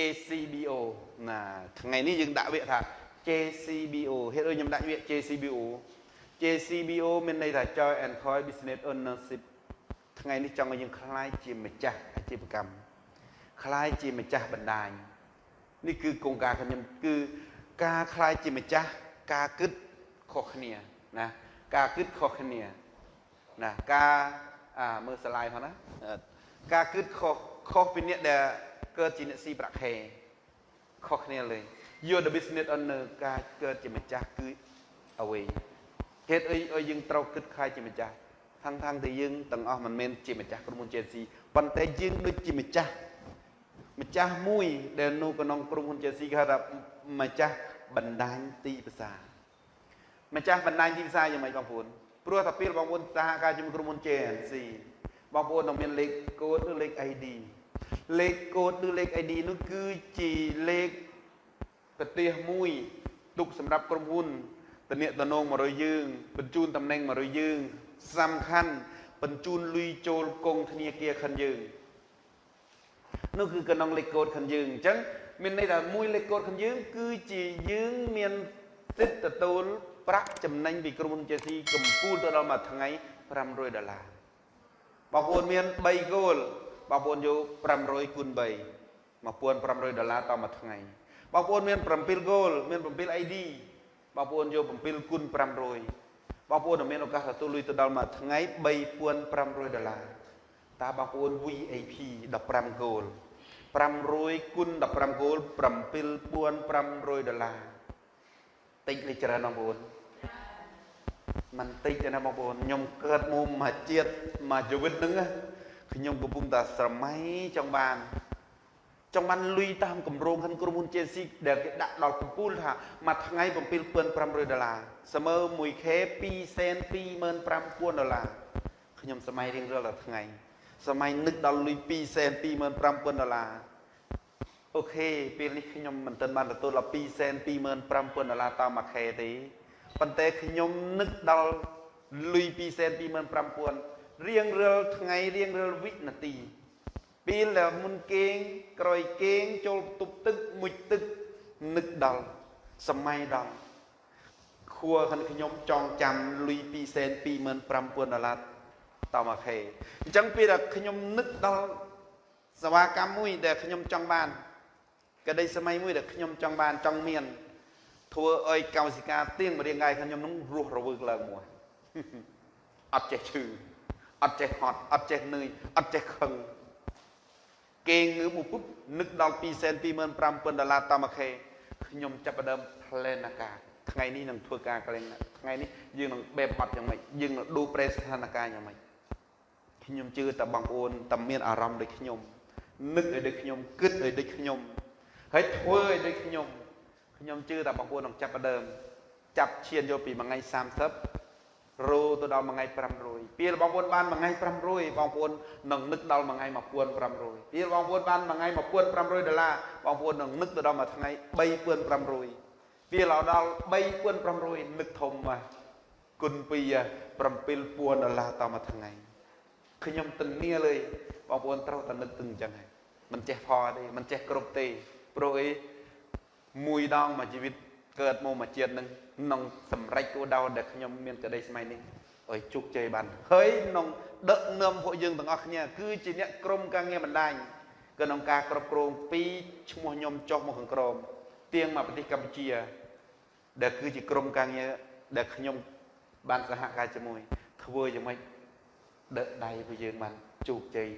JCBO ណាថ្ងៃនេះយើងដាក់វាថា JCBO ហេតុអីខ្ញុំដាក់វា JCBO JCBO មានន័យថា Joint Employee Business Ownership ថ្ងៃនេះចង់ឲ្យយើងខ្លាយជាម្ចាស់អាជីវកម្មខ្លាយជាម្ចាស់បណ្ដាញនេះគឺគោលការណ៍ខ្ញុំគឺការខ្លាយជាម្ចាស់ការគិតខុសគ្នាណាការគិតខុសគ្នាណាការអាមើលស្លាយផងណាការគិតខុសខុសពីអ្នកដែល កើតជាអ្នកស៊ីប្រាក់ខែខុសគ្នាលេង you the business owner ការកើតជាម្ចាស់គឺអ្វីហេតុអីឲ្យយើងត្រូវគិតខ្លាចជាម្ចាស់ខាងខាងតែយើងទាំងអស់មិនមែនជាម្ចាស់ក្រុមហ៊ុន Chelsea ប៉ុន្តែយើងដូចជាម្ចាស់ម្ចាស់មួយដែលនៅក្នុងក្រុមហ៊ុន Chelsea គេហៅថាម្ចាស់បណ្ដាញទីផ្សារម្ចាស់បណ្ដាញទីផ្សារយ៉ាងម៉េចបងប្អូនព្រោះតែពេលបងប្អូនសហការជាមួយក្រុមហ៊ុន Chelsea បងប្អូននឹងមានលេខកូដឬលេខ ID លេខកូដឬលេខ ID នោះគឺជាលេខប្រទេសមួយទុកសម្រាប់ក្រុមហ៊ុនតំណតំណងមករយយើងបញ្ជូនតំណែងមករយយើងសំខាន់បញ្ជូនលុយចូលកងធនាគារខិនយើងនោះគឺកណ្ដងលេខកូដខិនយើងអញ្ចឹងមានន័យថាមួយលេខកូដខិនយើង គឺជាយើងមានសិទ្ធិទទួលប្រាក់ចំណេញពីក្រុមហ៊ុន JC កម្ពូលទៅដល់មួយថ្ងៃ500ដុល្លារបងប្អូនមាន3គោល បងប្អូនយក500គុណ3 1500ដុល្លារតមួយថ្ងៃបងប្អូនមាន7គោលមាន7 ID បងប្អូនយក7គុណ500បងប្អូនមានឱកាសទទួលលុយទៅដល់មួយថ្ងៃ3500ដុល្លារតើបងប្អូន VIP 15គោល500គុណ15គោល7500ដុល្លារតិចលេខច្រើនបងប្អូនមិនតិចទេណាបងប្អូនខ្ញុំកើតមកមួយជាតិមួយជីវិតហ្នឹង ខ្ញុំកំពុងតែស្រមៃចង់បានចង់បានលុយតាមគម្រោងខាងក្រុមហ៊ុន JC ដែលគេដាក់ដល់កំពូលថាមួយថ្ងៃ7500ដុល្លារស្មើ 1K 2សែន25000ដុល្លារខ្ញុំសម័យរៀងរាល់តែថ្ងៃសម័យនឹកដល់លុយ2សែន25000ដុល្លារអូខេពេលនេះខ្ញុំមិនទាន់បានទទួលដល់2សែន25000ដុល្លារតាមមួយខែទេប៉ុន្តែខ្ញុំនឹកដល់លុយ2សែន25000 រៀងរាល់ថ្ងៃរៀងរាល់វិនាទីពេលដែលមុនគេងក្រោយគេងចូលទប់ទឹកមុជទឹកនឹកដល់សម័យដល់ខួរខាងខ្ញុំចងចាំលុយ2សែន25000ដុល្លារតមកខេអញ្ចឹងពេលដែលខ្ញុំនឹកដល់សេវាកម្មមួយដែលខ្ញុំចង់បានក្តីសម័យមួយដែលខ្ញុំចង់បានចង់មានធ្វើឲ្យកោសិកាទៀងមរៀងកាយខ្ញុំនឹងរស់រវើកឡើងមួយអត់ចេះឈឺ អត់ចេះហត់អត់ចេះនឿយអត់ចេះខឹងគេងងើបមកពុបនឹកដល់2សែន25000ដុល្លារតមកខេខ្ញុំចាប់ផ្ដើម plan ការថ្ងៃនេះនឹងធ្វើការកលែងថ្ងៃនេះយើងនឹងបែបហត់យ៉ាងម៉េចយើងនឹងដូរប្រែស្ថានភាពយ៉ាងម៉េចខ្ញុំជឿតែបងប្អូនតែមានអារម្មណ៍ដូចខ្ញុំនឹកឲ្យដូចខ្ញុំគិតឲ្យដូចខ្ញុំហើយធ្វើឲ្យដូចខ្ញុំខ្ញុំជឿតែបងប្អូននឹងចាប់ផ្ដើមចាប់ឈានយកពីមួយថ្ងៃ30 រោទៅដល់មួយថ្ងៃ500ពេលបងប្អូនបានមួយថ្ងៃ500បងប្អូននឹងនឹកដល់មួយថ្ងៃ1500ពេលបងប្អូនបានមួយថ្ងៃ1500ដុល្លារបងប្អូននឹងនឹកទៅដល់មួយថ្ងៃ3500ពេលដល់3500នឹកធំមកគុណពី7000ដុល្លារតមួយថ្ងៃខ្ញុំទិនាលើបងប្អូនត្រូវតែនឹកទឹងអញ្ចឹងហើយមិនចេះផទេមិនចេះគ្រប់ទេព្រោះអីមួយដងមួយជីវិត កើតមកមួយជាតិនឹងក្នុងសម្រេចគោលដៅដែលខ្ញុំមានក្តីស្មៃនេះឲ្យជោគជ័យបានហើយក្នុងដឹកនាំពួកយើងទាំងអស់គ្នាគឺជាអ្នកក្រុមការងារបណ្ដាញក្នុងការគ្រប់គ្រងពីឈ្មោះខ្ញុំចុះមកខាងក្រោមទៀងមកប្រទេសកម្ពុជា ដែលគឺជាក្រុមការងារដែលខ្ញុំបានសហការជាមួយធ្វើយ៉ាងម៉េចដឹកដៃពួកយើងបានជោគជ័យ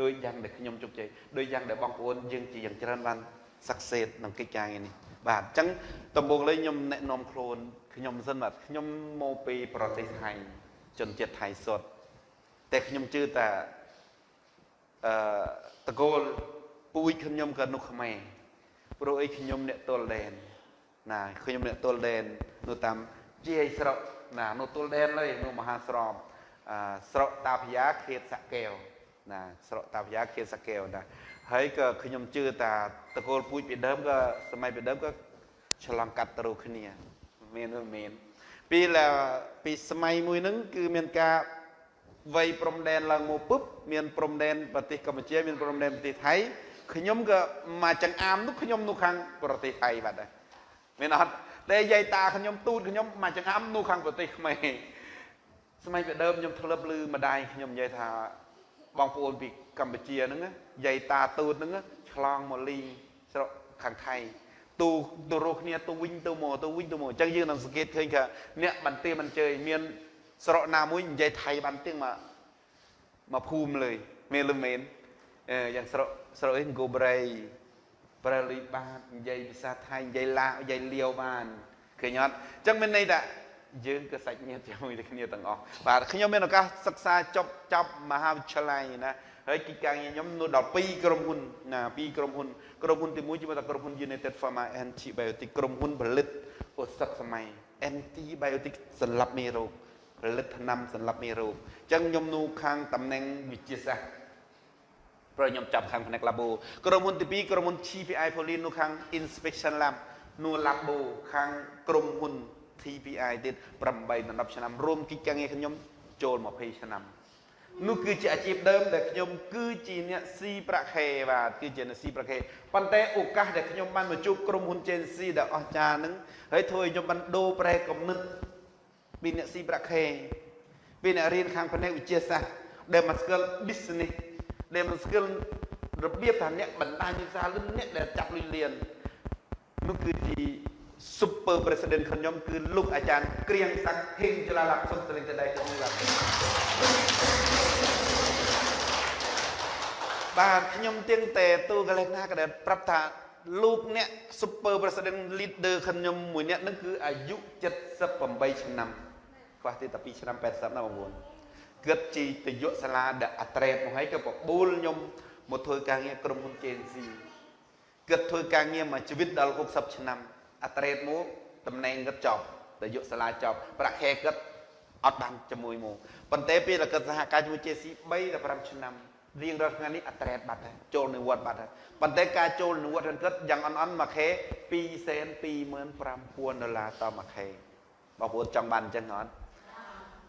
ដោយយ៉ាងដែលខ្ញុំជោគជ័យដោយយ៉ាងដែលបងប្អូនយើងជាយ៉ាងច្រើនបាន success ក្នុងកិច្ចការងារនេះ បាទអញ្ចឹងដំបូងលេងខ្ញុំណែនាំខ្លួនខ្ញុំសិនបាទខ្ញុំមកពីប្រទេសថៃជនជាតិថៃសុទ្ធតែខ្ញុំជឿថាអឺតកូលពូជខ្ញុំក៏នោះខ្មែរព្រោះអីខ្ញុំអ្នកទល់ដែនណាខ្ញុំអ្នកទល់ដែននៅតាមជាយស្រុកណានៅទល់ដែនហើយនៅមហាស្រមអឺស្រុកតាភយ៉ាខេតសាកែវណាស្រុកតាភយ៉ាខេតសាកែវណា ហើយក៏ខ្ញុំជឿថាតកូលពូជពីដើមក៏សម័យពីដើមក៏ឆ្លងកាត់ទៅគ្នាមានឬមានពីពីសម័យមួយហ្នឹងគឺមានការវ័យព្រំដែនឡើងមកពុបមានព្រំដែនប្រទេសកម្ពុជាមានព្រំដែនប្រទេសថៃខ្ញុំក៏មកចង្អាមនោះខ្ញុំនោះខាងប្រទេសថៃបាត់ដែរមានអត់តែយាយតាខ្ញុំទូតខ្ញុំមកចង្អាមនោះខាងប្រទេសខ្មែរសម័យពីដើមខ្ញុំធ្លាប់ឮម្ដាយខ្ញុំនិយាយថា បងប្អូនពីកម្ពុជាហ្នឹងយាយតាទូតហ្នឹងឆ្លងមកលីស្រុកខាងថៃទូទៅរកគ្នាទៅវិញទៅមកទៅវិញទៅមកអញ្ចឹងយើងនឹងសង្កេតឃើញថាអ្នកបន្ទាមិនជើញមានស្រុកណាមួយនិយាយថៃបានទៀងមកមកភូមិលើមានលឺមែនអឺយ៉ាងស្រុកស្រុកអីគូប្រៃប្រលីបាទនិយាយភាសាថៃនិយាយឡានិយាយលាវបានឃើញអត់អញ្ចឹងមានន័យថា យើងក៏សាច់ញាតិជាមួយគ្នាទាំងអស់បាទខ្ញុំមានឱកាសសិក្សាចប់ចប់មហាវិទ្យាល័យណាហើយគិតការងារខ្ញុំនោះដល់2ក្រុមហ៊ុនណា2ក្រុមហ៊ុនក្រុមហ៊ុនទី1ជាមួយតែក្រុមហ៊ុន United Pharma Antibiotic ក្រុមហ៊ុនផលិតឱសថសម័យ Antibiotic សម្រាប់មេរោគផលិតថ្នាំសម្រាប់មេរោគអញ្ចឹងខ្ញុំនោះខាងតំណែងវិទ្យាសាស្ត្រព្រោះខ្ញុំចាប់ខាងផ្នែក labo ក្រុមហ៊ុនទី2ក្រុមហ៊ុន CPI Polin នោះខាង inspection lab នោះ labo ខាងក្រុមហ៊ុន TPI ទៀត8ដល់10ឆ្នាំរួមកិច្ចការងារខ្ញុំចូល20ឆ្នាំនោះគឺជាអាជីពដើមដែលខ្ញុំគឺជាអ្នកស៊ីប្រាក់ខែបាទគឺជាអ្នកស៊ីប្រាក់ខែប៉ុន្តែឱកាសដែលខ្ញុំបានមកជួបក្រុមហ៊ុន Gency ដែលអស្ចារ្យហ្នឹងហើយធ្វើឲ្យខ្ញុំបានដូរប្រែគំនិតពីអ្នកស៊ីប្រាក់ខែពីអ្នករៀនខាងផ្នែកវិទ្យាសាស្ត្រដែលមក skill business ដែលមក skill របៀបថាអ្នកបណ្ដាញវិសាលអ្នកដែលចាប់លុយលៀននោះគឺជា super president ខ្ញុំគឺលោកអាចារ្យក្រៀងស័ក្តិហេងចលាល័ក្ខសុំតលេងតដៃទៅមួយបាទបាទខ្ញុំទៀងតែទូកលេសណាក៏ដែលប្រាប់ថាលោកអ្នក super president leader ខ្ញុំមួយអ្នកហ្នឹងគឺអាយុ78ឆ្នាំខ្វះទៀតតែ2ឆ្នាំ80ណាបងប្អូនគិតជីទៅយកសាលាដែលអត្រេតមកហើយក៏បបួលខ្ញុំមកធ្វើការងារក្រុមហ៊ុន JNC គិតធ្វើការងារមួយជីវិតដល់60ឆ្នាំ អត្រេតមកតំណែងគិតចប់តែយកសាលាចប់ប្រាក់ខែគិតអត់បានជាមួយមកប៉ុន្តែពេលគិតសហការជាមួយ JC 3ដល់5ឆ្នាំរៀងរាល់ថ្ងៃនេះអត្រេតបាត់ហើយចូលនិវត្តបាត់ហើយប៉ុន្តែការចូលនិវត្តហ្នឹងគិតយ៉ាងអន់អន់មួយខែ2សែន25000ដុល្លារតមួយខែបងប្អូនចង់បានអញ្ចឹងអត់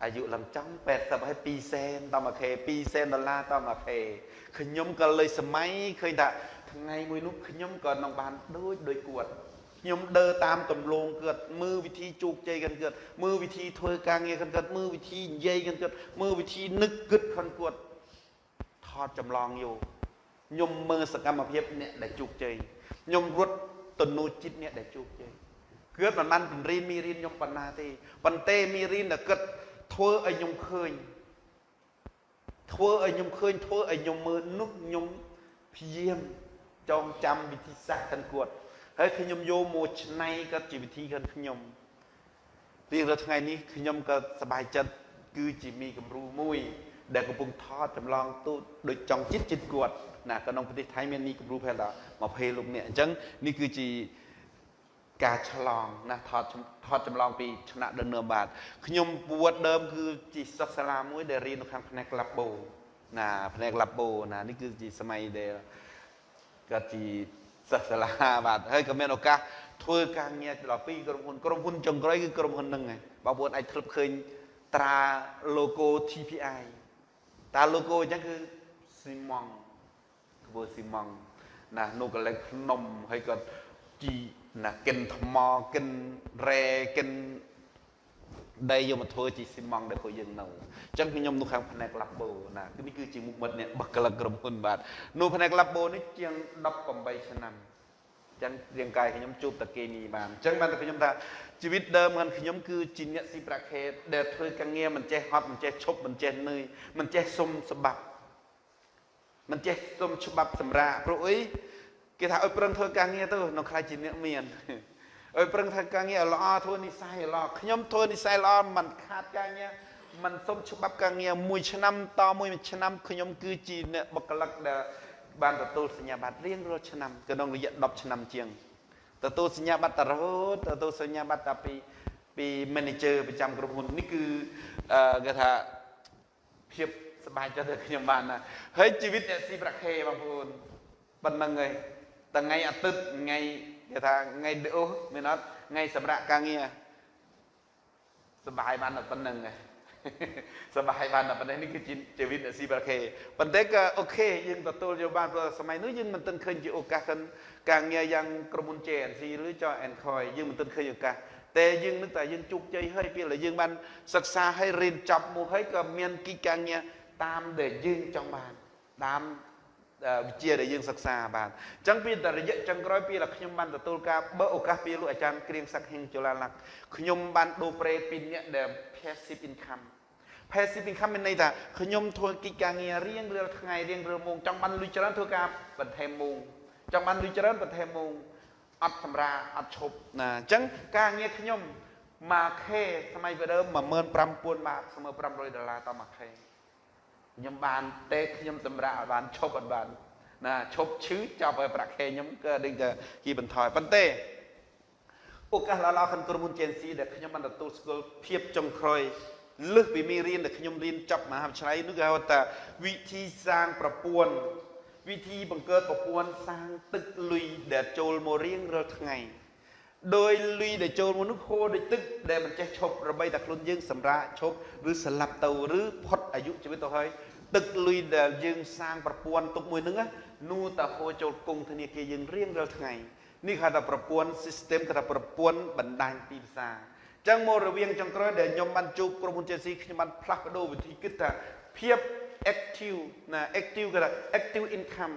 អាយុឡើងចំ80ហើយ2សែនតមួយខែ2សែនដុល្លារតមួយខែខ្ញុំក៏លើសម័យឃើញថាថ្ងៃមួយនោះខ្ញុំក៏នឹងបានដូចដូចគាត់ ខ្ញុំដើរតាមទម្លងគាត់មើលវិធីជោគជ័យគាត់គាត់មើលវិធីធ្វើការងារគាត់គាត់មើលវិធីនិយាយគាត់គាត់មើលវិធីនឹកគិតគាត់គាត់ថតចម្លងយកខ្ញុំមើលសកម្មភាពអ្នកដែលជោគជ័យខ្ញុំរត់ទនូចិត្តអ្នកដែលជោគជ័យគាត់មិនបានបង្រៀនមីរៀនខ្ញុំប៉ុណ្ណាទេប៉ុន្តែមីរៀនតែគិតធ្វើឲ្យខ្ញុំឃើញធ្វើឲ្យខ្ញុំឃើញធ្វើឲ្យខ្ញុំមើលនោះខ្ញុំព្យាយាមចងចាំវិធីសាស្ត្រខាងគាត់ ហើយខ្ញុំយកមកឆ្នៃក៏ជាវិធីខាងខ្ញុំរៀងរាល់ថ្ងៃនេះខ្ញុំក៏សប្បាយចិត្តគឺជាមីគំរូមួយ ដែលកំពុងថតចម្លងទូតដូចចង់ចិត្តចិត្តគាត់ណាក្នុងប្រទេសថៃមានមីគំរូផែនដល់20លោកអ្នកអញ្ចឹងនេះគឺជាការឆ្លងណាថតថតចម្លងពីឆ្នាក់ដនបាទខ្ញុំពួតដើមគឺជាសិស្សសាលាមួយដែលរៀននៅខាងផ្នែកឡាបូណាផ្នែកឡាបូណានេះគឺជាសម័យដែលគាត់ជា សិស្សសាលាបាទហើយក៏មានឱកាសធ្វើការងារដល់ពីក្រុមហ៊ុនក្រុមហ៊ុនចុងក្រោយគឺក្រុមហ៊ុនហ្នឹងឯងបងប្អូនអាចធ្លាប់ឃើញត្រា logo TPI តា logo អញ្ចឹងគឺស៊ីម៉ង់ធ្វើស៊ីម៉ង់ណានោះកលែងភ្នំហើយក៏ជីណាកិនថ្មកិនរ៉ែកិន ដីយកមកធ្វើជាស៊ីម៉ង់ដែលពួកយើងនៅអញ្ចឹងខ្ញុំនៅខាងផ្នែកឡាប់បូណាគឺនេះគឺជាមុខមិត្តអ្នកបកក្លឹកក្រុមហ៊ុនបាទនៅផ្នែកឡាប់បូនេះជាង18ឆ្នាំអញ្ចឹងរាងកាយខ្ញុំជួបតាគេនេះបានអញ្ចឹងបានតែខ្ញុំថាជីវិតដើមរបស់ខ្ញុំគឺជាអ្នកស៊ីប្រាក់ខេតដែលធ្វើការងារមិនចេះហត់មិនចេះឈប់មិនចេះនឿយមិនចេះសុំស្បាប់មិនចេះសុំច្បាប់សម្រាប់ព្រោះអីគេថាឲ្យប្រឹងធ្វើការងារទៅនៅខ្លាចជាអ្នកមាន ឲ្យប្រឹងធ្វើការងារល្អធ្វើនិស័យល្អខ្ញុំធ្វើនិស័យល្អមិនខាតការងារមិនសុំច្បាប់ការងារមួយឆ្នាំតមួយឆ្នាំខ្ញុំគឺជាអ្នកបកកលឹកដែលបានទទួលសញ្ញាបត្ររៀងរាល់ឆ្នាំក្នុងរយៈ10ឆ្នាំជាងទទួលសញ្ញាបត្ររហូតទទួលសញ្ញាបត្រតាពីពី manager ប្រចាំក្រុមហ៊ុននេះគឺគេថាភាពសប្បាយចិត្តដែលខ្ញុំបានណាហើយជីវិតអ្នកស៊ីប្រាក់ខេបងប្អូនប៉ុណ្្នឹងហើយថ្ងៃអាទិត្យថ្ងៃ គេថាថ្ងៃអូសមានអត់ថ្ងៃសម្រាប់ការងារសบายបានតែប៉ុណ្្នឹងឯង សប្បាយបានតែប៉ុណ្ណេះនេះគឺជាជីវិតអ្នកស៊ីប្រាខេប៉ុន្តែក៏អូខេយើងទទួលយកបានព្រោះសម័យនោះយើងមិនទាន់ឃើញជាឱកាសការងារយ៉ាងក្រុមហ៊ុន JNC ឬច Encoy យើងមិនទាន់ឃើញឱកាសតែយើងនឹកថាយើងជោគជ័យហើយពេលដែលយើងបានសិក្សាហើយរៀនចប់មកហើយក៏មានគីការងារតាមដែលយើងចង់បានតាម វិជ្ជាដែលយើងសិក្សាបានអញ្ចឹងពីតរយៈចុងក្រោយពីដែលខ្ញុំបានទទួលការបើឱកាសពីលោកអាចារ្យគ្រៀងស័កហិងចលាល័កខ្ញុំបានដូរប្រេពីអ្នកដែល passive income passive income មានន័យថាខ្ញុំធ្វើកិច្ចការងាររៀងរាល់ថ្ងៃរៀងរាល់ម៉ោងចង់បានលុយច្រើនធ្វើការបន្ថែមម៉ោងចង់បានលុយច្រើនបន្ថែមម៉ោងអត់សម្រាអត់ឈប់ណាអញ្ចឹងការងារខ្ញុំមួយខេសម័យពីដើម15000បាតស្មើ500ដុល្លារតមួយខេ ខ្ញុំបានទេខ្ញុំសម្រាប់ឲ្យបានឈប់អត់បានណាឈប់ឈឺចាប់ឲ្យប្រាក់ខែខ្ញុំក៏ដូចតែគីបន្ថយប៉ុន្តែឱកាសល្អៗខាងក្រុមហ៊ុន JNC ដែលខ្ញុំបានទទួលស្គាល់ភាពចុងក្រោយលើសពីមេរៀនដែលខ្ញុំរៀនចប់មហាវិទ្យាល័យនោះគេហៅថាវិធីសាងប្រព័ន្ធវិធីបង្កើតប្រព័ន្ធសាងទឹកលុយដែលចូលមករៀងរាល់ថ្ងៃដោយលុយដែលចូលមកនោះហូរដូចទឹកដែលមិនចេះឈប់របីតែខ្លួនយើងសម្រាកឈប់ឬស្លាប់ទៅឬផុតអាយុជីវិតទៅហើយ ទឹកលុយដែលយើងសាងប្រព័ន្ធទុកមួយហ្នឹងនោះតែហូរចូលគង់ធនាគារយើងរៀងរាល់ថ្ងៃនេះហៅថាប្រព័ន្ធ system គេថាប្រព័ន្ធបណ្ដាញទីផ្សារចឹងមករវាងចុងក្រោយដែលខ្ញុំបានជួបក្រុមហ៊ុន JC ខ្ញុំបានផ្លាស់ប្ដូរវិធីគិតថាភាព active ណា active គេថា active income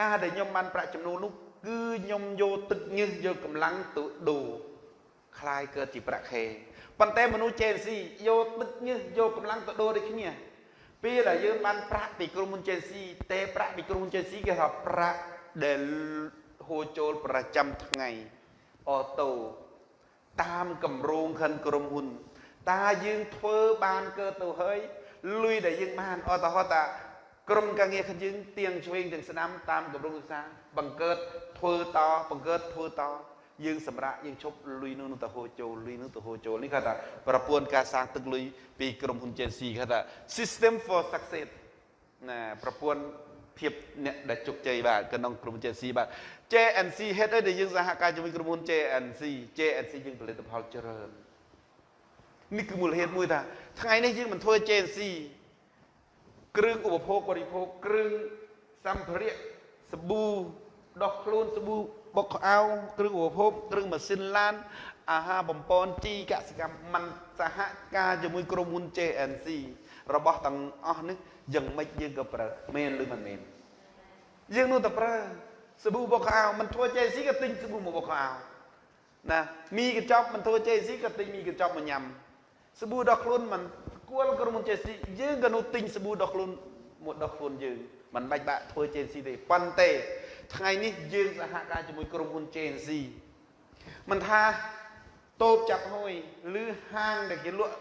ការដែលខ្ញុំបានប្រាក់ចំណូលនោះគឺខ្ញុំយកទឹកញើសយកកម្លាំងទៅដូរคล้ายកើតជាប្រាក់ខែប៉ុន្តែមនុស្ស JC យកទឹកញើសយកកម្លាំងទៅដូរដូចគ្នា ពេលដែលយើងបានប្រាក់ពីក្រុមហ៊ុន JC តែប្រាក់ពីក្រុមហ៊ុន JC គេថាប្រាក់ដែលហូរចូលប្រចាំថ្ងៃអូតូតាមកម្រងខិនក្រុមហ៊ុនតើយើងធ្វើបានកើតទៅហើយលុយដែលយើងបានអត់ទៅហត់តាក្រុមការងាររបស់យើងទៀងឆ្វេងទាំងស្ដាំតាមកម្រងសិក្សាបង្កើតធ្វើតបង្កើតធ្វើត យើងសម្រាប់យើងឈប់លុយនោះទៅហូរចូលលុយនោះទៅហូរចូលនេះគេថាប្រព័ន្ធការសាងទឹកលុយពីក្រុមហ៊ុន JC គេថា system for success ណាប្រព័ន្ធភាពអ្នកដែលជោគជ័យបាទក្នុងក្រុម JC បាទ JNC ហេតុអីដែលយើងសហការជាមួយក្រុមហ៊ុន JNC JNC យើងផលិតផលច្រើននេះគឺមូលហេតុមួយថាថ្ងៃនេះយើងមិនធ្វើ JNC គ្រឿងឧបភោគបរិភោគគ្រឿងសម្ភារៈសាប៊ូដោះខ្លួនសាប៊ូ បុកខោគ្រឿងឧបភោគគ្រឿងម៉ាស៊ីនឡានអាហារបំពន់ជីកសិកម្មមិនសហការជាមួយក្រុមហ៊ុន JNC របស់ទាំងអស់នេះយ៉ាងម៉េចយើងក៏ប្រើមែនឬមិនមែនយើងនោះតែប្រើសាប៊ូបុកខោមិនធ្វើ JNC ក៏ទិញសាប៊ូមកបុកខោណាមីកញ្ចប់មិនធ្វើ JNC ក៏ទិញមីកញ្ចប់មកញ៉ាំសាប៊ូដោះខ្លួនមិនគួរក្រុមហ៊ុន JNC យើងក៏នោះទិញសាប៊ូដោះខ្លួនមកដោះខ្លួនយើងមិនបាច់បាក់ធ្វើ JNC ទេប៉ុន្តែ ថ្ងៃនេះយើងសហការជាមួយក្រុមហ៊ុន JNC មិនថាតូបចាប់ហួយឬហាងដែលគេលក់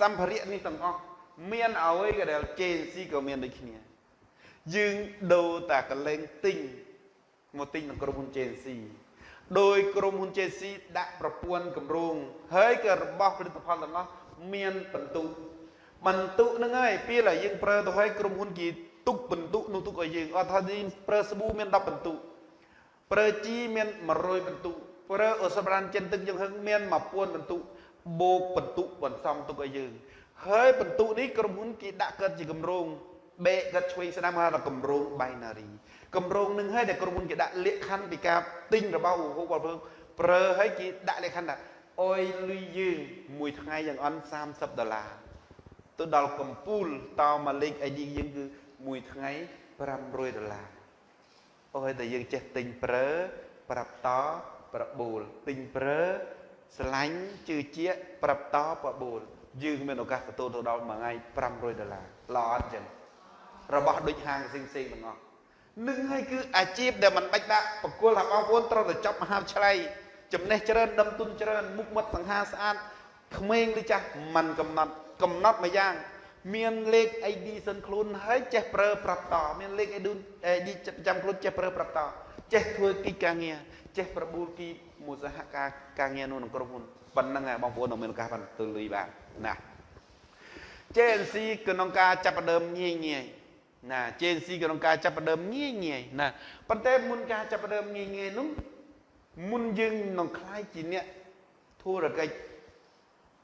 សម្ភារៈនេះទាំងអស់មានអ្វីក៏ដែល JNC ក៏មានដូចគ្នាយើងដូរតាកលែងទិញមកទិញនឹងក្រុមហ៊ុន JNC ដោយក្រុមហ៊ុន JNC ដាក់ប្រព័ន្ធគម្រោងហើយក៏របស់ផលិតផលទាំងអស់មានបន្ទុកបន្ទុកហ្នឹងហើយពេលដែលយើងប្រើទៅឲ្យក្រុមហ៊ុនគេ ទុកបន្ទុកនោះទុកឲ្យយើងអត់ថាយើងប្រើស្ប៊ូមាន10បន្ទុកប្រើជីមាន100បន្ទុកប្រើអូសប្រានចិនទឹកយើងហឹងមាន1000បន្ទុកបូកបន្ទុកបន្សំទុកឲ្យយើងហើយបន្ទុកនេះក្រុមហ៊ុនគេដាក់កើតជាគម្រោងបេកាត់ឆ្វេងស្ដាំហៅថាគម្រោង binary គម្រោងនឹងហើយដែលក្រុមហ៊ុនគេដាក់លក្ខខណ្ឌពីការទិញរបស់ឧបភោគបរិភោគប្រើឲ្យគេដាក់លក្ខខណ្ឌថាអុយលុយយើងមួយថ្ងៃយ៉ាងអន់30ដុល្លារទៅដល់កំពូលតមកលេខ ID យើងគឺ មួយថ្ងៃ500ដុល្លារអុយតែយើងចេះទិញប្រើ ប្រាប់តប្របូលទិញប្រើស្រឡាញ់ជឿជាក់ប្រាប់តប្របូលយើងមានឱកាសទទួលទៅដល់មួយថ្ងៃ500ដុល្លារល្អអត់ចឹងរបស់ដូចហាងផ្សេងផ្សេងទាំងអស់នឹងហើយគឺអាជីពដែលមិនបាច់ដាក់បកគលថាបងប្អូនត្រូវតែចប់មហាវិទ្យាល័យចំណេះច្រើនដឹងទុនច្រើនមុខមាត់សង្ហាស្អាតក្មេងឬចាស់มันកំណត់កំណត់មួយយ៉ាង មានលេខ ID សិនខ្លួនហើយចេះប្រើប្រាប់តមានលេខ ID ប្រចាំខ្លួនចេះប្រើប្រាប់តចេះធ្វើកិច្ចការងារចេះប្របួលគីមួយសហការការងារនោះក្នុងក្រុមហ៊ុនប៉ុណ្្នឹងហើយបងប្អូននៅមានឱកាសបានទៅលុយបានណា JNC ក្នុងការចាប់ផ្ដើមងាយងាយណា JNC ក្នុងការចាប់ផ្ដើមងាយងាយណាប៉ុន្តែមុនការចាប់ផ្ដើមងាយងាយនោះមុនយើងនឹងខ្លាយជាអ្នកធុរកិច្ច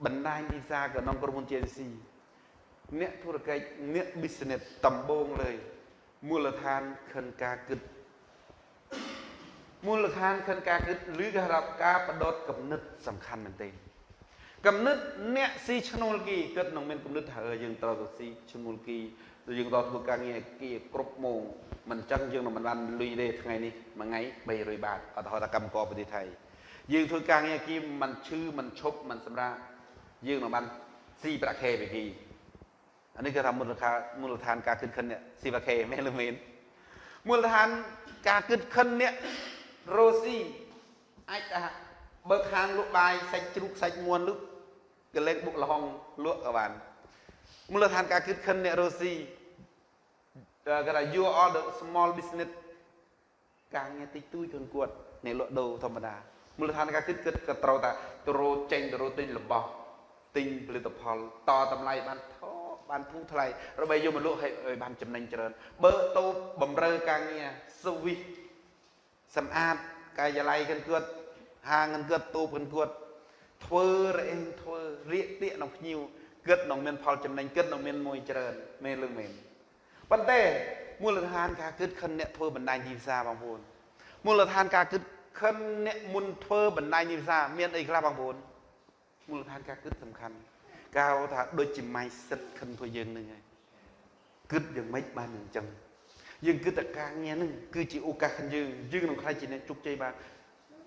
បណ្ដាញវិសាក្នុងក្រុមហ៊ុន JNC អ្នកធុរកិច្ចអ្នក business ដំបូងលើយមូលដ្ឋានខិនការគិតមូលដ្ឋានខិនការគិតឬក៏រាប់ការបដិកំណត់សំខាន់មែនទេកំណត់អ្នកស៊ីឈ្នួលគីគិតនឹងមានកំណត់ថាយើងត្រូវទៅស៊ីឈ្នួលគីយើងត្រូវធ្វើការងារគីគ្រប់ម៉ោងមិនចឹងយើងនឹងមិនបានលុយទេថ្ងៃនេះមួយថ្ងៃ300បាតឧទាហរណ៍ថាកម្មករប្រទេសថៃយើងធ្វើការងារគីមិនឈឺមិនឈប់មិនសម្រាប់យើងនឹងបានស៊ីប្រាក់ខែពីគី អានេះគេថាមូលដ្ឋានមូលដ្ឋានការគិតខិននេះស៊ីប្រាក់ខែមែនឬមែនមូលដ្ឋានការគិតខិននេះរស់ស៊ីអាចថាបើខាងលក់បាយសាច់ជ្រូកសាច់មួនលុកកលែងបុកលហុងលក់ក៏បានមូលដ្ឋានការគិតខិនអ្នករស់ស៊ីគេថា you are the small business ការងារតិចតួចខ្លួនគាត់អ្នកលក់ដូរធម្មតាមូលដ្ឋានការគិតគិតក៏ត្រូវតែទៅរោចេញទៅរោទិញរបស់ទិញផលិតផលតតម្លៃបានថោ បានធូរថ្លៃដើម្បីយកមកលក់ឲ្យបានចំណេញច្រើនបើតូបបំរើការងារសវិសសម្អាតកាយឡ័យកិនគាត់ហាងកិនគាត់តូបកិនគាត់ធ្វើរអេងធ្វើរៀកទៀកក្នុងភ្ញៀវគិតនឹងមានផលចំណេញគិតនឹងមានមួយច្រើនមែនឬមែនប៉ុន្តែមូលដ្ឋានការគិតខិនអ្នកធ្វើបណ្ដាញទីផ្សារបងប្អូនមូលដ្ឋានការគិតខិនអ្នកមុនធ្វើបណ្ដាញទីផ្សារមានអីខ្លះបងប្អូនមូលដ្ឋានការគិតសំខាន់ កៅថាដូចជា mindset ខិនធ្វើយើងនឹងហើយគិតយ៉ាងម៉េចបានអញ្ចឹងយើងគិតតែការងារហ្នឹងគឺជាឱកាសខាងយើងយើងនឹងខ្លាចជាអ្នកជោគជ័យបាន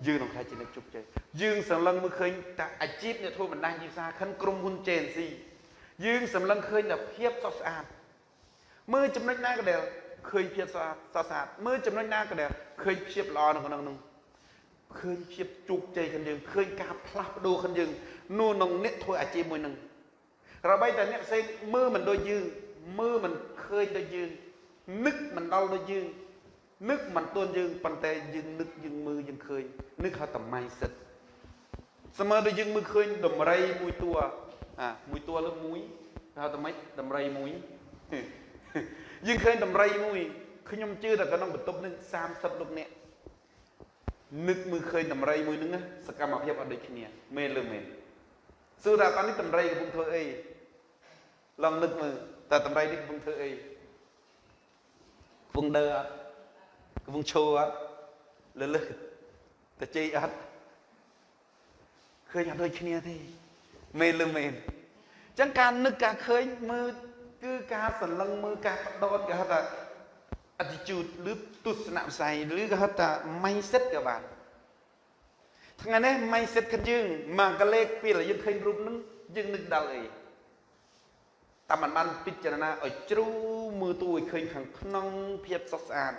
យើងនឹងខ្លាចជាអ្នកជោគជ័យយើងសម្លឹងមើលឃើញតែអាជីពអ្នកធ្វើបណ្ដាញទីផ្សារខិនក្រុមហ៊ុន JNC យើងសម្លឹងឃើញតែភាពសុខស្អាតមើលចំណុចណាក៏ដែលឃើញភាពស្អាតស្អាតមើលចំណុចណាក៏ដែលឃើញភាពល្អនៅក្នុងនោះឃើញភាពជោគជ័យខាងយើងឃើញការផ្លាស់ប្ដូរខាងយើងនោះក្នុងអ្នកធ្វើអាជីពមួយនឹង របីតែអ្នកផ្សេងមើលមិនដូចយើងមើលមិនឃើញដូចយើងនឹកមិនដល់ដូចយើងនឹកមិនទាន់យើងប៉ុន្តែយើងនឹកយើងមើលយើងឃើញនឹកហៅតម៉ៃសិតស្មើដូចយើងមើលឃើញដំរីមួយតួអាមួយតួលើមួយហៅតម៉ៃដំរីមួយយើងឃើញដំរីមួយខ្ញុំជឿតែក្នុងបន្ទប់នឹង30លោកអ្នកនឹកមើលឃើញដំរីមួយហ្នឹងសកម្មភាពអត់ដូចគ្នាមែនឬមែនសួរថាតើនេះដំរីកំពុងធ្វើអី ឡងនឹកមើលតើដំរីនេះកំពុងធ្វើអីកំពុងដើរអត់កំពុងឈរអត់លលឹះទៅជ័យអត់ឃើញអត់ដូចគ្នាទេមែនឬមែនអញ្ចឹងការនឹកការឃើញមើលគឺការសន្លឹងមើលការបដោតគេហៅថា attitude ឬទស្សនវិស័យឬក៏ហៅថា mindset ក៏បានថ្ងៃនេះ mindset របស់យើងមកកលេខពេលយើងឃើញរូបនឹងយើងនឹកដល់អី តែมันបានពិចារណាឲ្យជ្រូមើលទូឲ្យឃើញខាងក្នុងភាពសុខស្អាត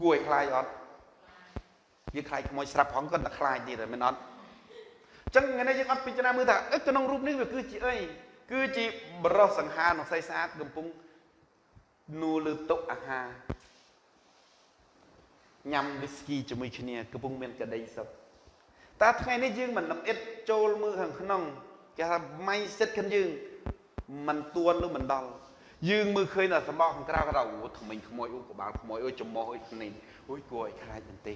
គួរឲ្យខ្លាចអត់យើងខ្លាចខ្មោចស្រាប់ផងគាត់តែខ្លាចទៀតមែនអត់អញ្ចឹងថ្ងៃនេះយើងអត់ពិចារណាមើលថាអីក្នុងរូបនេះវាគឺជាអីគឺជាបរោះសង្ហារក្នុងស្អីស្អាតកំពុងនួលើតុអាហារញ៉ាំវីស្គីជាមួយគ្នាកំពុងមានក្តីសុខតើថ្ងៃនេះយើងមិនលំអិតចូលមើលខាងក្នុងគេថា mindset របស់យើង មិនទួនឬមិនដល់យើងមើលឃើញតែសម្បកខាងក្រៅគាត់ថាអូថ្មិញខ្មោចអូក្បាលខ្មោចអូចំមោះអូនេះអូយគួរឲ្យខ្លាចមែនទេ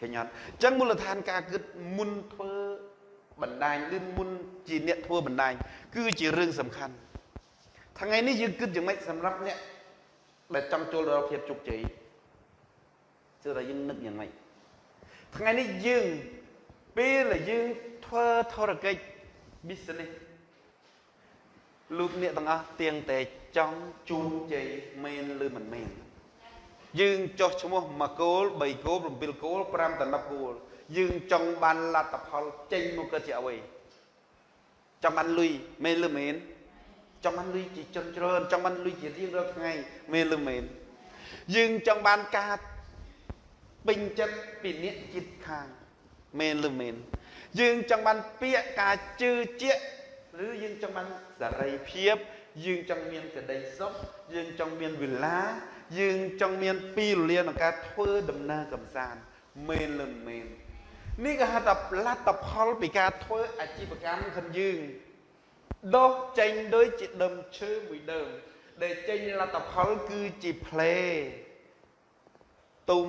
ឃើញអត់អញ្ចឹងមូលដ្ឋានការគិតមុនធ្វើបណ្ដាញឬមុនជាអ្នកធ្វើបណ្ដាញគឺជារឿងសំខាន់ថ្ងៃនេះយើងគិតយ៉ាងម៉េចសម្រាប់អ្នកដែលចង់ចូលដល់ភាពជោគជ័យគឺថាយើងនឹកយ៉ាងម៉េចថ្ងៃនេះយើងពេលដែលយើងធ្វើធរកិច្ច business លោកអ្នកទាំងអស់ទៀងតែចង់ជូនជ័យមែនឬមិនមែនយើងចោះឈ្មោះ1គោល3គោល7គោល5ដល់10គោលយើងចង់បានលទ្ធផលចេញមកកើតជាអ្វីចង់បានលុយមែនឬមែនចង់បានលុយជាចន្ទច្រើនចង់បានលុយជារៀងរាល់ថ្ងៃមែនឬមែនយើងចង់បានការពេញចិត្តពីអ្នកចិត្តខាងមែនឬមែនយើងចង់បានពាក្យការជឿជាក់ ឬយើងចង់បានសេរីភាពយើងចង់មានក្តីសុខយើងចង់មានវិឡាយើងចង់មានពីរលាក្នុងការធ្វើដំណើរកំសាន្តមែនឬមែននេះក៏ហៅថាលទ្ធផលពីការធ្វើអាជីវកម្មរបស់យើងដុះចេញដូចជាដើមឈើមួយដើមដែលចេញលទ្ធផលគឺជាផ្លែទុំ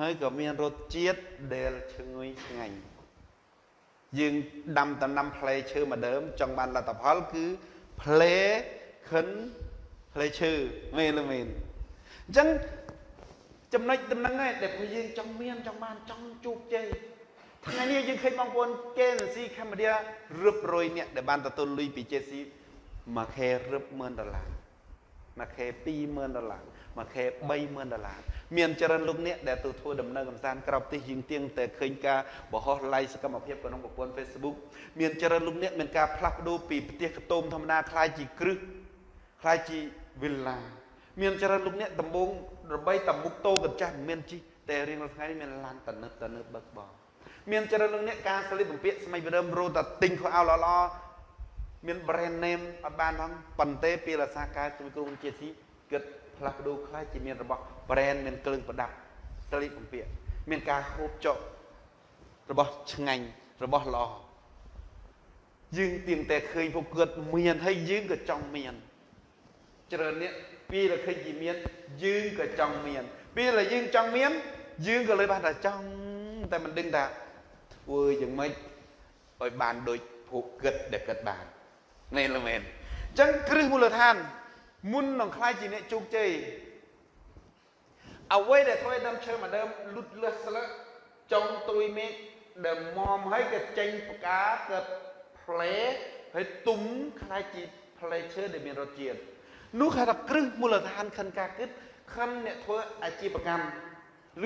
ហើយក៏មានរសជាតិដែលឈ្ងុយឆ្ងាញ់ យើងដាំដំណាំផ្លែឈើមួយដើមចង់បានលទ្ធផលគឺផ្លែខិនផ្លែឈើមែនឬមែនអញ្ចឹងចំណុចដំណឹងឯងដែលពួកយើងចង់មានចង់បានចង់ជោគជ័យថ្ងៃនេះយើងឃើញបងប្អូន KNC Cambodia រឹបរយអ្នកដែលបានទទួលលុយពី JC មួយខែរឹប10000ដុល្លារមួយខែ20000ដុល្លារ មួយខែ30000ដុល្លារមានច្រើនលោកអ្នកដែលទៅធ្វើដំណើរកម្សាន្តក្រៅប្រទេសយើងទៀងតែឃើញការបោះឡាយសកម្មភាពក្នុងប្រព័ន្ធ Facebook មានច្រើនលោកអ្នកមានការផ្លាស់ប្ដូរពីផ្ទះកតោមធម្មតាខ្លាយជាគ្រឹះខ្លាយជាវិលឡាមានច្រើនលោកអ្នកដំបងរបីតមុខតោកញ្ចាស់មានជីតែរៀងរាល់ថ្ងៃនេះមានឡានតនិតតនិតបឹកបងមានច្រើនលោកអ្នកការស្លៀកបំពាក់ស្មៃវិរមរត់តែទិញខោអាវល្អៗមាន brand name អត់បានផងប៉ុន្តែពីរសាកាជំនួយគ្រូជាទីគិត ផ្លាស់ប្ដូរខ្លាយជាមានរបស់ brand មានគ្រឿងប្រដាប់ត្រីបំពាក់មានការហូបចុករបស់ឆ្ងាញ់របស់ល្អយើងទៀងតែឃើញពួកគាត់មានហើយយើងក៏ចង់មានច្រើននេះពេលដែលឃើញគេមានយើងក៏ចង់មានពេលដែលយើងចង់មាន យើងក៏លើបានតែចង់តែមិនដឹងថាអើយយ៉ាងម៉េចឲ្យបានដូចពួកគិតដែលគិតបាននេះល្មែនអញ្ចឹងគ្រឹះមូលដ្ឋាន មុននឹងខ្លាយជាអ្នកជោគជ័យអ្វីដែលធ្វើឲ្យដើមឈើមួយដើមលូតលាស់ស្លឹកចុងត្រួយមេឃដែលមមហើយក៏ចេញផ្កាក៏ផ្លែហើយទុំខ្លាយជាផ្លែឈើដែលមានរសជាតិនោះគេថាគ្រឹះមូលដ្ឋានខិនការគិតខិនអ្នកធ្វើអាជីវកម្ម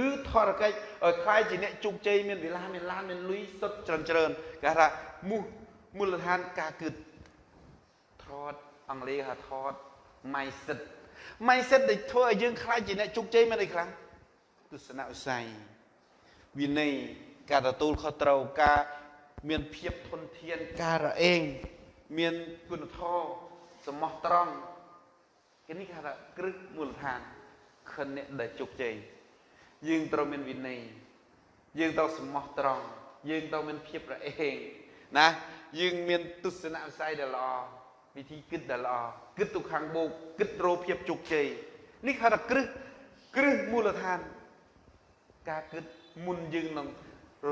ឬធរកិច្ចឲ្យខ្លាយជាអ្នកជោគជ័យមានវិឡាមានឡានមានលុយសុទ្ធច្រើនច្រើនគេថាមូលមូលដ្ឋានការគិតថតអង់គ្លេសថាថត mindset mindset ដែលធ្វើឲ្យយើងខ្លាចជាអ្នកជោគជ័យមែនអីខ្លាំងទស្សនវិស័យវិន័យការទទួលខុសត្រូវការមានភាពធន់ធានការរអេងមានគុណធម៌សមោះត្រង់គេនេះគេថាគ្រឹះមូលដ្ឋានខិនអ្នកដែលជោគជ័យយើងត្រូវមានវិន័យយើងត្រូវសមោះត្រង់យើងត្រូវមានភាពរអេងណាយើងមានទស្សនវិស័យដែលល្អ វិធីគិតដែលល្អគិតទៅខាងបូកគិតរកភាពជោគជ័យនេះហៅថាគ្រឹះគ្រឹះមូលដ្ឋាន ការគិតមុនយើងនឹង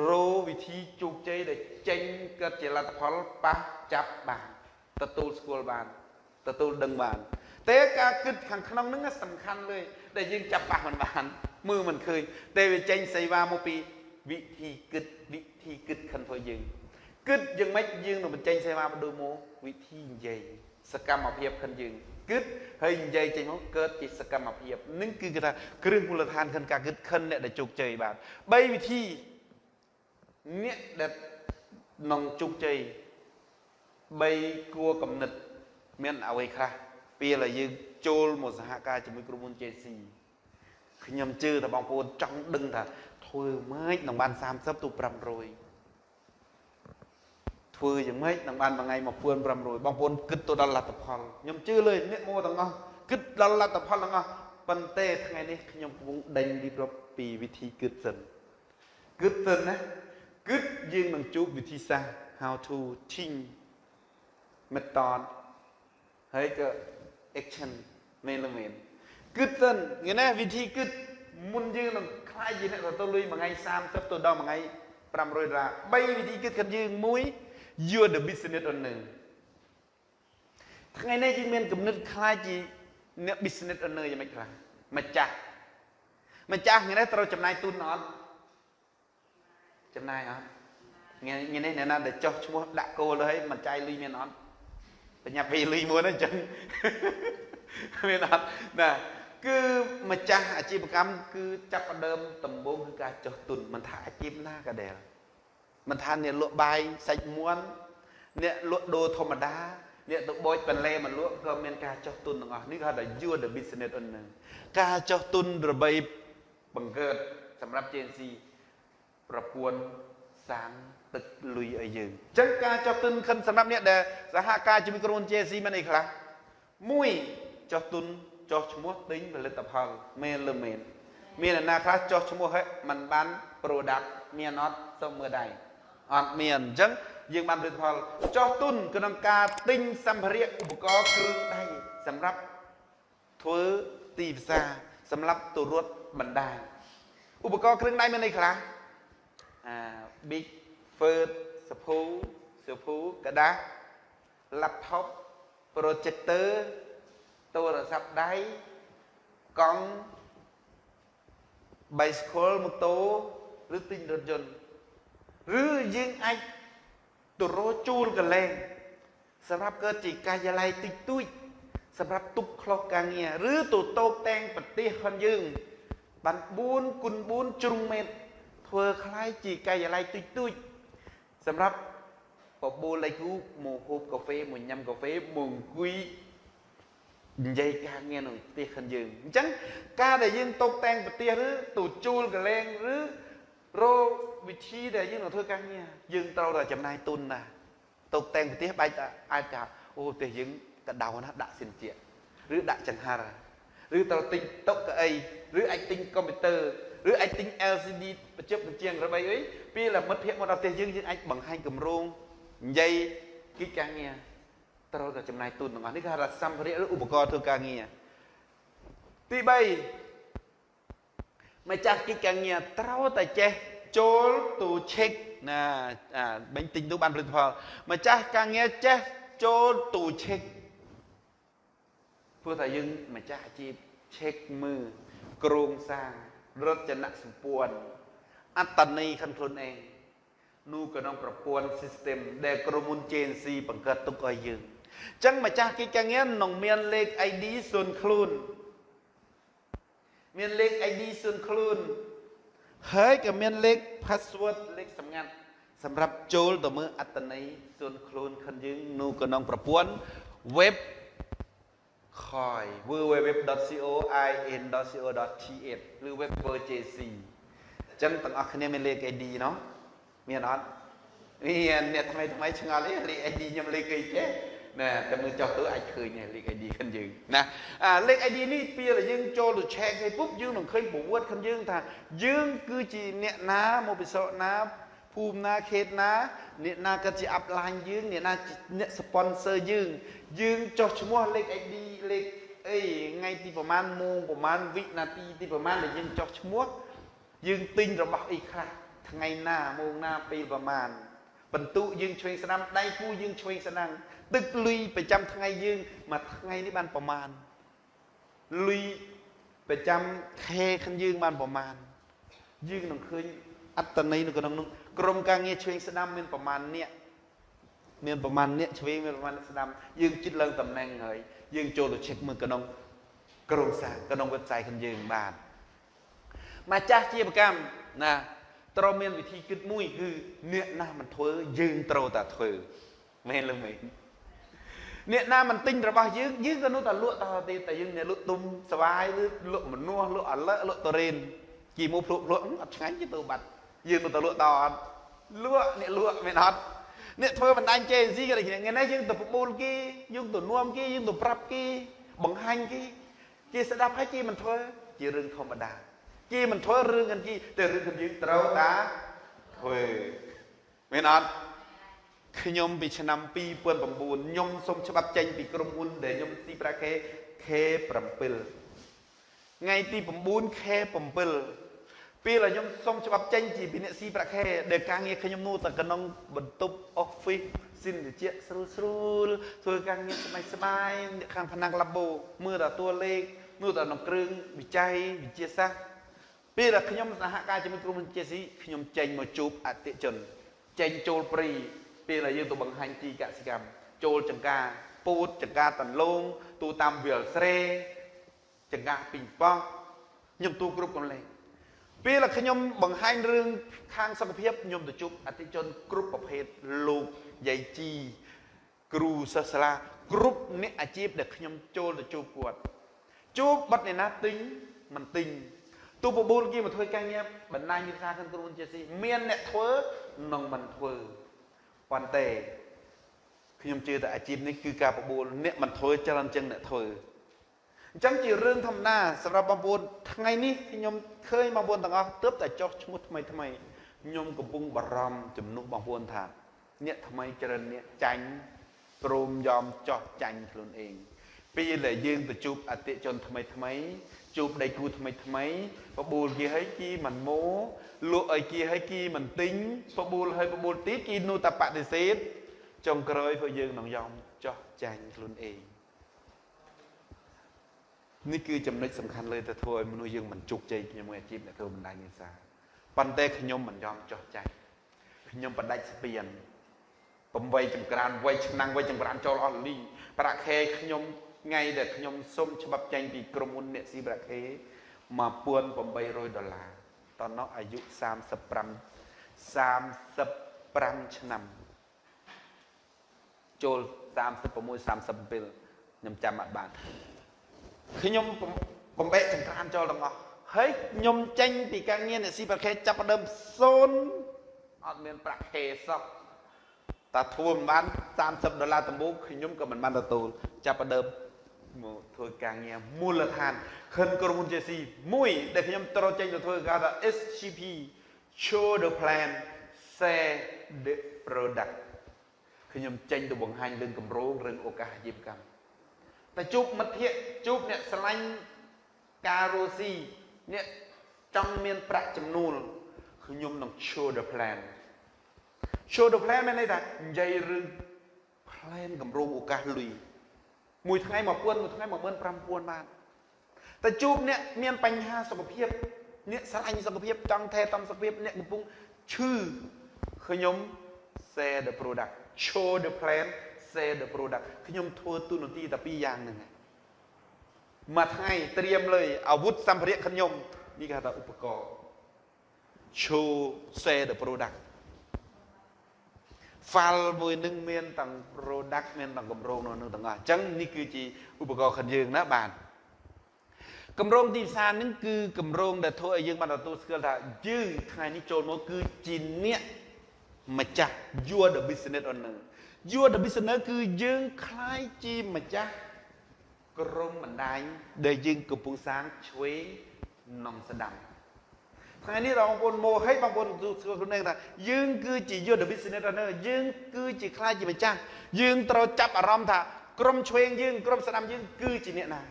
រោវិធីជោគជ័យដែលចេញកើតជាលទ្ធផលប៉ះចាប់បានទទួលស្គាល់បានទទួលដឹងបានតែការគិតខាងក្នុងហ្នឹងសំខាន់លើដែលយើងចាប់ប៉ះមិនបានមើលមិនឃើញតែវាចេញសេវាមកពីវិធីគិតវិធីគិតខាងធ្វើយើង គិតយ៉ាងម៉េចយើងនឹងបញ្ចេញសេវាបដូរមកវិធីនិយាយសកម្មភាពខិនយើងគិតហើយនិយាយចេញមកកើតជាសកម្មភាពនឹងគឺគេថាគ្រឹះមូលដ្ឋានខិនការគិតខិនអ្នកដែលជោគជ័យបាទ3វិធីអ្នកដែលនឹងជោគជ័យ3គួរកំណត់មានអ្វីខ្លះពេលដែលយើងចូលមកសហការជាមួយក្រុមហ៊ុន JC ខ្ញុំជឿថាបងប្អូនចង់ដឹងថាធ្វើម៉េចនឹងបាន30ទៅ500 ធ្វើយ៉ាងម៉េចនឹងបានមួយថ្ងៃ1500បងប្អូនគិតទៅដល់លទ្ធផលខ្ញុំជឿលើអ្នកមកទាំងអស់គិតដល់លទ្ធផលទាំងអស់ប៉ុន្តែថ្ងៃនេះខ្ញុំកំពុងដេញរៀបរាប់ពីវិធីគិតសិនគិតសិនណាគិតយើងនឹងជួបវិធីសាស្ត្រ how to think method ហើយក៏ action មែនឬមែនគិតសិនងាយណាវិធីគិតមុនយើងនឹងខ្លាយជាអ្នកទទួលលុយមួយថ្ងៃ30ទៅដល់មួយថ្ងៃ500ដុល្លារ3វិធីគិតខាងយើងមួយ you are the business owner ថ្ងៃនេះយើងមានគំនិតខ្លាចជាអ្នក business owner យ៉ាងម៉េចខ្លះម្ចាស់ម្ចាស់ថ្ងៃនេះត្រូវចំណាយទុនអត់ចំណាយអត់ថ្ងៃនេះអ្នកណាដែលចោះឈ្មោះដាក់គោលទៅហើយមិនចាយលុយមានអត់បញ្ញាប់ពីលុយមួយហ្នឹងអញ្ចឹងមានអត់ណាគឺម្ចាស់អាជីវកម្មគឺចាប់ផ្ដើមដំបូងគឺការចោះទុនមិនថាអាជីពណាក៏ដែល មិនថាអ្នកលក់បាយសាច់មាន់អ្នកលក់ដូរធម្មតាអ្នកទៅបូចបន្លែមកលក់ក៏មានការចោះទុនទាំងអស់នេះគេហៅថា you the business owner ការចោះទុនរបីបង្កើតសម្រាប់ JNC ប្រព័ន្ធសាងទឹកលុយឲ្យយើងអញ្ចឹងការចោះទុនខិនសម្រាប់អ្នកដែលសហការជាមួយក្រុមហ៊ុន JNC មានអីខ្លះមួយចោះទុនចោះឈ្មោះទិញផលិតផលមែនឬមែនមានអ្នកណាខ្លះចោះឈ្មោះឲ្យมันបាន product មានអត់សូមមើលដៃ អត់មានអញ្ចឹងយើងបានផលិតផលចោះទុនក្នុងការទិញសម្ភារៈឧបករណ៍គ្រឿងដៃសម្រាប់ធ្វើទីផ្សារសម្រាប់ទៅរត់បណ្ដាញឧបករណ៍គ្រឿងដៃមានអីខ្លះអា big first សភូសភូกระดาษ laptop projector ទូរស័ព្ទដៃកង់ bicycle ម៉ូតូឬទិញរថយន្ត ឬយើងអាចទៅរកជួលកលែងសម្រាប់កើតជាកាយឡ័យតិចតួចសម្រាប់ទប់ខ្លុសការងារឬទៅតោកតែងប្រទេសរបស់យើងបាន4គុណ4ជ្រុងមេត្រធ្វើคล้ายជាកាយឡ័យតិចតួចសម្រាប់បបួលលេខគូមកហូបកាហ្វេមកញ៉ាំកាហ្វេមកអង្គុយនិយាយការងារនៅផ្ទះខាងយើងអញ្ចឹងការដែលយើងតបតែងប្រទេសឬទៅជួលកលែងឬរក វិធីដែលយើងនឹងធ្វើការងារយើងត្រូវតែចំណាយទុនណាតបតែងប្រទេសបែកតែអាចថាអូប្រទេសយើងកដៅណាដាក់សិនជាឬដាក់ចង្ហារឬត្រូវទិញតុកៅអីឬអាចទិញកុំព្យូទ័រឬអាចទិញ LCD បញ្ចុះបញ្ជាងរបីអីពេលមិត្តភ័ក្តិមកដល់ផ្ទះយើងយើងអាចបង្ហាញគម្រោងនិយាយគិតការងារត្រូវតែចំណាយទុនទាំងអស់នេះគេហៅថាសម្ភារៈឬឧបករណ៍ធ្វើការងារទី3ម្ចាស់គិតការងារត្រូវតែចេះ ចូលទូ check ណាអាបាញ់ទិញទូបានផលិតផលម្ចាស់ការងារចេះចូលទូ check ព្រោះតែយើងម្ចាស់អាជីព check មើលក្រោងសាងរចនសម្ព័ន្ធអត្តន័យខាងខ្លួនឯងនោះក្នុងប្រព័ន្ធ system ដែលក្រុមហ៊ុន JNC បង្កើតទុកឲ្យយើងអញ្ចឹងម្ចាស់កិច្ចការងារនឹងមានលេខ ID សូនខ្លួន មានលេខ ID សូនខ្លួន ហើយក៏មានលេខ password លេខសម្ងាត់សម្រាប់ចូលទៅមើលអត្តន័យសូនខ្លួនខិនយើងនោះក្នុងប្រព័ន្ធ web ខយ www.coin.co.th ឬ web purchase អញ្ចឹងទាំងអស់គ្នាមានលេខ ID ណោះមានអត់មានអ្នកថ្មីថ្មីឆ្ងល់អីលេខ ID ខ្ញុំលេខអីចេះ ណាតែមើលចុះទៅអាចឃើញលេខ ID ខ្លួនយើងណាអាលេខ ID នេះពេលដែលយើងចូលទៅ check ឲ្យពុបយើងនឹងឃើញប្រវត្តិខ្លួនយើងថាយើងគឺជាអ្នកណាមកពិសោធន៍ណាភូមិណាខេត្តណាអ្នកណាក៏ជា upline យើងអ្នកណាអ្នក sponsor យើងយើងចុះឈ្មោះលេខ ID លេខអីថ្ងៃទីប្រហែលម៉ោងប្រហែលវិនាទីទីប្រហែលដែលយើងចុះឈ្មោះយើងទិញរបស់អីខ្លះថ្ងៃណាម៉ោងណាពេលប្រហែលបន្ទុយើងឆ្វេងស្ដាំដៃគូយើងឆ្វេងស្ដាំ ទឹកលុយប្រចាំថ្ងៃយើងមួយថ្ងៃនេះបានប្រមាណលុយប្រចាំខែខាងយើងបានប្រមាណយើងនឹងឃើញអត្តន័យនៅក្នុងនោះក្រុមការងារឆ្វេងស្ដាំមានប្រមាណអ្នកមានប្រមាណអ្នកឆ្វេងមានប្រមាណអ្នកស្ដាំយើងជិតឡើងតំណែងហើយយើងចូលទៅ check មើលក្នុងក្រុមសាក្នុង website ខាងយើងបានម្ចាស់ជាប្រកម្មណាត្រូវមានវិធីគិតមួយគឺអ្នកណាមិនធ្វើយើងត្រូវតែធ្វើមែនឬមែន អ្នកណាមិនទិញរបស់យើងយើងក៏នៅតែលក់តទៀតតែយើងអ្នកលក់ទុំសវាយឬលក់មនុស្សលក់អលិលក់តរេនជាមួយភ្លុកលក់អត់ឆ្ងាញ់ទេទៅបាត់យើងនៅតែលក់តអត់លក់អ្នកលក់មានអត់អ្នកធ្វើបណ្ដាញ JNC ក៏ដូចគ្នាថ្ងៃនេះយើងទៅប្រមូលគេយើងទៅនាំគេយើងទៅប្រាប់គេបង្ហាញគេគេស្ដាប់ហើយគេមិនធ្វើជារឿងធម្មតាគេមិនធ្វើរឿងអីគេតែរឿងយើងត្រូវតាធ្វើមានអត់ ខ្ញុំពីឆ្នាំ2009ខ្ញុំសូមច្បាប់ចេញពីក្រុមហ៊ុនដែលខ្ញុំទីប្រាក់ខេ K7 ថ្ងៃទី9 K7 ពេលដែលខ្ញុំសុំច្បាប់ចេញជាពីអ្នកស៊ីប្រាក់ខែដែលការងារខ្ញុំនោះតែក្នុងបន្ទប់ office សិនតិចស្រួលស្រួលធ្វើការងារស្បាយស្បាយអ្នកខាងផ្នែក labo មើលតែតួលេខមើលតែក្នុងគ្រឿងវិច័យវិទ្យាសាស្ត្រពេលដែលខ្ញុំសហការជាមួយក្រុមហ៊ុន JC ខ្ញុំចេញមកជួបអតិជនចេញចូលព្រី ពេលដែលយើងទៅបង្ហាញទីកសិកម្មចូលចង្ការពូតចង្ការតន្លងទូតាមវាលស្រែចង្ការពីងប៉ោះខ្ញុំទូគ្រប់កន្លែងពេលដែលខ្ញុំបង្ហាញរឿងខាងសុខភាពខ្ញុំទៅជួបអតិជនគ្រប់ប្រភេទលោកយាយជីគ្រូសិស្សសាលាគ្រប់អ្នកអាជីពដែលខ្ញុំចូលទៅជួបគាត់ជួបបាត់អ្នកណាទិញមិនទិញទូបបួលគេមកធ្វើការងារបណ្ដាញវិសាខាងក្រុមហ៊ុនជាស៊ីមានអ្នកធ្វើនិងមិនធ្វើ ប៉ុន្តែខ្ញុំជឿថាអាជីពនេះគឺការបបួលអ្នកមិនធ្វើច្រើនជាងអ្នកធ្វើអញ្ចឹងជារឿងធម្មតាសម្រាប់បងប្អូនថ្ងៃនេះខ្ញុំឃើញបងប្អូនទាំងអស់ទើបតែចោះឈ្មោះថ្មីថ្មីខ្ញុំកំពុងបារម្ភជំនួសបងប្អូនថា អ្នកថ្មីច្រើនអ្នកចាញ់ព្រមយอมចោះចាញ់ខ្លួនឯងពេលដែលយើងទៅជួបអតិជនថ្មីថ្មី ជួបដៃគូថ្មីថ្មីបបួលគេឲ្យគីមិនម៉ូលក់ឲ្យគេឲ្យគីមិនទិញបបួលឲ្យបបួលទៀតគីនោះតែបដិសេធចុងក្រោយពួកយើងនឹងយំចោះចាញ់ខ្លួនឯងនេះគឺចំណុចសំខាន់លើទៅធ្វើឲ្យមនុស្សយើងមិនជោគជ័យជាមួយអាជីពអ្នកធ្វើបណ្ដាញនេសាទប៉ុន្តែខ្ញុំមិនយอมចោះចាច់ខ្ញុំបដិច់ស្ពាន8ចង្ក្រានវៃឆ្នាំងវៃចង្ក្រានចូលអស់លីប្រាក់ខែខ្ញុំ ថ្ងៃដែលខ្ញុំសុំច្បាប់ចេញពីក្រុមហ៊ុនអ្នកស៊ីប្រាក់ខែ1800ដុល្លារតោះអាយុ35 35ឆ្នាំចូល36 37ខ្ញុំចាំអត់បានខ្ញុំបំបែកចង្ក្រានចូលទាំងអស់ហើយខ្ញុំចេញពីការងារអ្នកស៊ីប្រាក់ខែចាប់ដើមសូនអត់មានប្រាក់ខែសោះតែធ្វើមិនបាន30ដុល្លារដំបូងខ្ញុំក៏មិនបានទទួលចាប់ដើម មកធ្វើការងារមូលដ្ឋានខិនក្រុមហ៊ុន JC មួយដែលខ្ញុំត្រូវចេញទៅធ្វើការថា SCP show the plan share the product ខ្ញុំចេញទៅបង្ហាញរឿងគម្រោងរឿងឱកាសអាជីវកម្មតែជួបមិត្តភ័ក្តិជួបអ្នកស្រឡាញ់ការរស់ស៊ីអ្នកចង់មានប្រាក់ចំណូលខ្ញុំនឹង show the plan show the plan មានន័យថានិយាយរឿង plan គម្រោងឱកាសលុយ មួយថ្ងៃ1000មួយថ្ងៃ15000បានតែជួបអ្នកមានបញ្ហាសុខភាពអ្នកស្រឡាញ់សុខភាពចង់ថែទាំសុខភាពអ្នកកំពុងឈឺខ្ញុំ share the product show the plan sell the product ខ្ញុំធ្វើទូនាទីតែពីរយ៉ាងហ្នឹងមួយថ្ងៃត្រៀមលើអាវុធសម្ភារៈខ្ញុំនេះគេហៅថាឧបករណ៍ show sell the product file មួយនឹងមានទាំង product មានទាំងកម្រងនៅនឹងទាំងអស់អញ្ចឹងនេះគឺជាឧបករណ៍ខាងយើងណាបាទកម្រងទីផ្សារនឹងគឺកម្រងដែលធ្វើឲ្យយើងបានទទួលស្គាល់ថាយើងថ្ងៃនេះចូលមកគឺជាអ្នកម្ចាស់ you are the business owner you are the business គឺយើងคล้ายជាម្ចាស់ក្រុមបណ្ដាញដែលយើងកំពុងសាងឆ្វេងនំស្ដាំ ថ្ងៃនេះបងប្អូនមោហិតបងប្អូនខ្លួនថាយើងគឺជាយុទ្ធវិសនិតនៅយើងគឺជាខ្លាចជាម្ចាស់យើងត្រូវចាប់អារម្មណ៍ថាក្រុមឆ្វេងយើងក្រុមស្ដាំយើងគឺជាអ្នកណា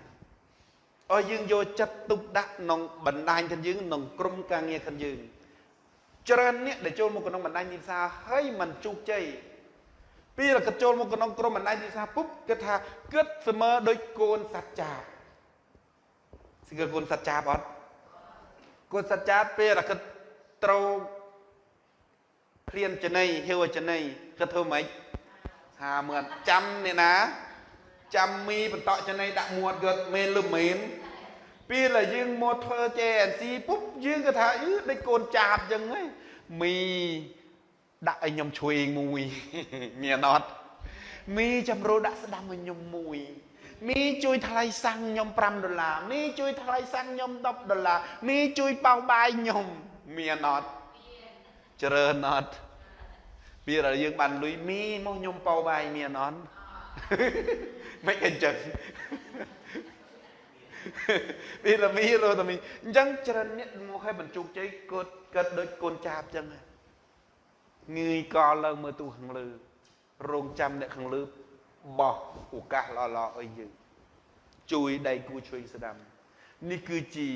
អើយើងយកចិត្តទុកដាក់ក្នុងបណ្ដាញខាងយើងក្នុងក្រុមការងារខាងយើងច្រើនអ្នកដែលចូលមកក្នុងបណ្ដាញទីផ្សារហើយមិនជោគជ័យពីរកចូលមកក្នុងក្រុមបណ្ដាញទីផ្សារពុបគិតថាគិតស្មើដូចកូនសត្វចាបស្គាល់កូនសត្វចាបអត់ កូនសត្វចាបពេលគិតត្រូវព្រានចន័យហេវចន័យគិតធ្វើម៉េចថាមើលចាំអ្នកណា ចាំមីបន្តចន័យដាក់មាត់គាត់មែនឬមែនពេលដែលយើងមកធ្វើ JNC ពុបយើងក៏ថាអឺដូចកូនចាបចឹងហ៎មីដាក់ឲ្យខ្ញុំជួយមួយមានអត់មីចាំរោដាក់ស្ដាំឲ្យខ្ញុំមួយ មីជួយថ្លៃសាំងខ្ញុំ5ដុល្លារមីជួយថ្លៃសាំងខ្ញុំ10ដុល្លារមីជួយប៉ោងបាយខ្ញុំមានអត់ច្រើនអត់ពេលដែលយើងបានលុយមីមកខ្ញុំប៉ោបាយមានអត់មិនអញ្ចឹងពីរមីរត់មីអញ្ចឹងច្រើនអ្នកមកឲ្យបញ្ជោគជ័យគាត់គាត់ដូចកូនចាបអញ្ចឹងងឿយកឡើងមើលទូខាងលើរងចាំអ្នកខាងលើ បោះឱកាសល្អល្អឲ្យយើងជួយដៃគូជួយស្ដាំនេះគឺជា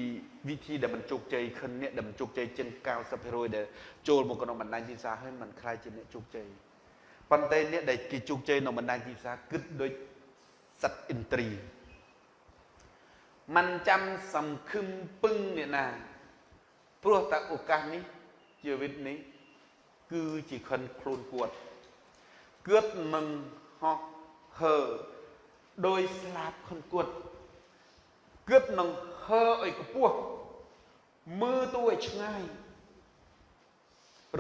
វិធីដែលមិនជោគជ័យខិនអ្នកដែលមិនជោគជ័យជាង90%ដែលចូលមកក្នុងបណ្ដាញទីផ្សារហើយមិនខ្លាចជាអ្នកជោគជ័យប៉ុន្តែអ្នកដែលគេជោគជ័យនៅបណ្ដាញទីផ្សារគិតដូចសត្វអ៊ីនត្រីมันចាំសំខឹមពឹងអ្នកណាព្រោះតែឱកាសនេះជីវិតនេះគឺជាខិនខ្លួនគាត់គាត់មិនហោះ ហើដោយស្លាប់ខិនគាត់គាត់នឹងហើឲ្យខ្ពស់មើលទៅឲ្យឆ្ងាយ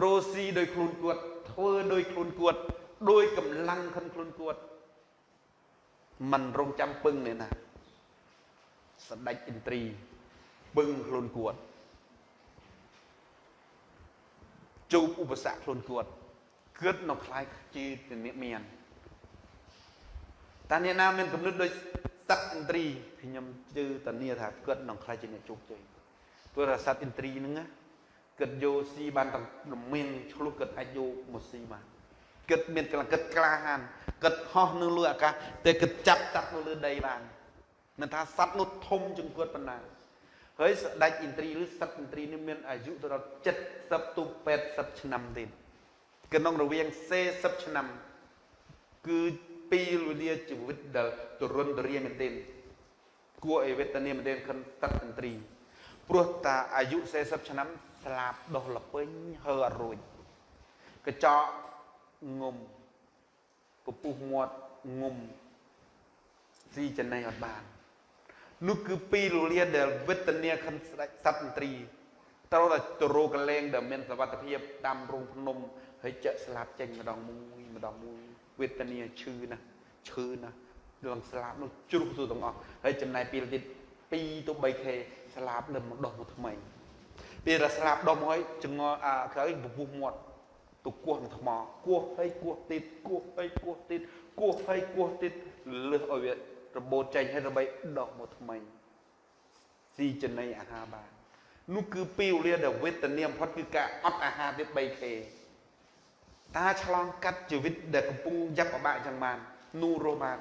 រស់ស៊ីដោយខ្លួនគាត់ធ្វើដោយខ្លួនគាត់ដោយកម្លាំងខិនខ្លួនគាត់มันរងចាំពឹងនេះណាសម្ដេចឥន្ទ្រីពឹងខ្លួនគាត់ជួបឧបសគ្គខ្លួនគាត់គិតនៅខ្លាយជាអ្នកមាន តាអ្នកណាមានគំនិតដូចសត្វឥន្ទ្រីខ្ញុំជឿតានីថាគិតនឹងខ្លាយជាអ្នកជោគជ័យព្រោះថាសត្វឥន្ទ្រីហ្នឹងគិតយកស៊ីបានទាំងមានឆ្លុះគិតអាចយកមកស៊ីបានគិតមានកម្លាំងគិតក្លាហានគិតហោះនៅលើអាកាសតែគិតចាប់សត្វនៅលើដីបានមិនថាសត្វនោះធំជាងគាត់ប៉ុណ្ណាហើយស្ដេចឥន្ទ្រីឬសត្វឥន្ទ្រីនេះមានអាយុទៅដល់70ទៅ80ឆ្នាំទៀតក្នុងរវាង40ឆ្នាំគឺ ពីវេលាជីវិតដែលទរុនទរាមែនទេគួរឲ្យវេទនាមែនទែនខិនតតន្ត្រីព្រោះតាអាយុ40ឆ្នាំស្លាប់ដោះលពេញហើអត់រួចកញ្ចក់ងុំពពុះមាត់ងុំស៊ីចំណៃអត់បាននោះគឺពីរលានដែលវេទនាខិនស្ដេចសត្វមន្ត្រីត្រូវតែទៅរកកលែងដែលមានសវត្ថភាពដាំរោងភ្នំហើយចាក់ស្លាប់ចេញម្ដងមួយម្ដងមួយ វេទនាឈឺណាស់ឈឺណាស់រឿងស្លាប់នោះជ្រុះទៅទាំងអស់ហើយចំណាយពេលទៀត2ទៅ 3k ស្លាប់នៅមកដោះមកថ្មីពេលដែលស្លាប់ដុំហើយចងអាក្រោយពពុះមាត់ទៅគោះនឹងថ្មគោះហើយគោះទៀតគោះហើយគោះទៀតគោះហើយគោះទៀតលើសឲ្យវារបូតចេញហើយដើម្បីដោះមកថ្មីស៊ីចំណីអាហារបាននោះគឺពេលវេលាដែលវេទនាបំផុតគឺការអត់អាហារទៀត 3k តាឆ្លងកាត់ជីវិតដែលកំពុងយ៉ាប់ពិបាកចឹងបាននោះរស់បាន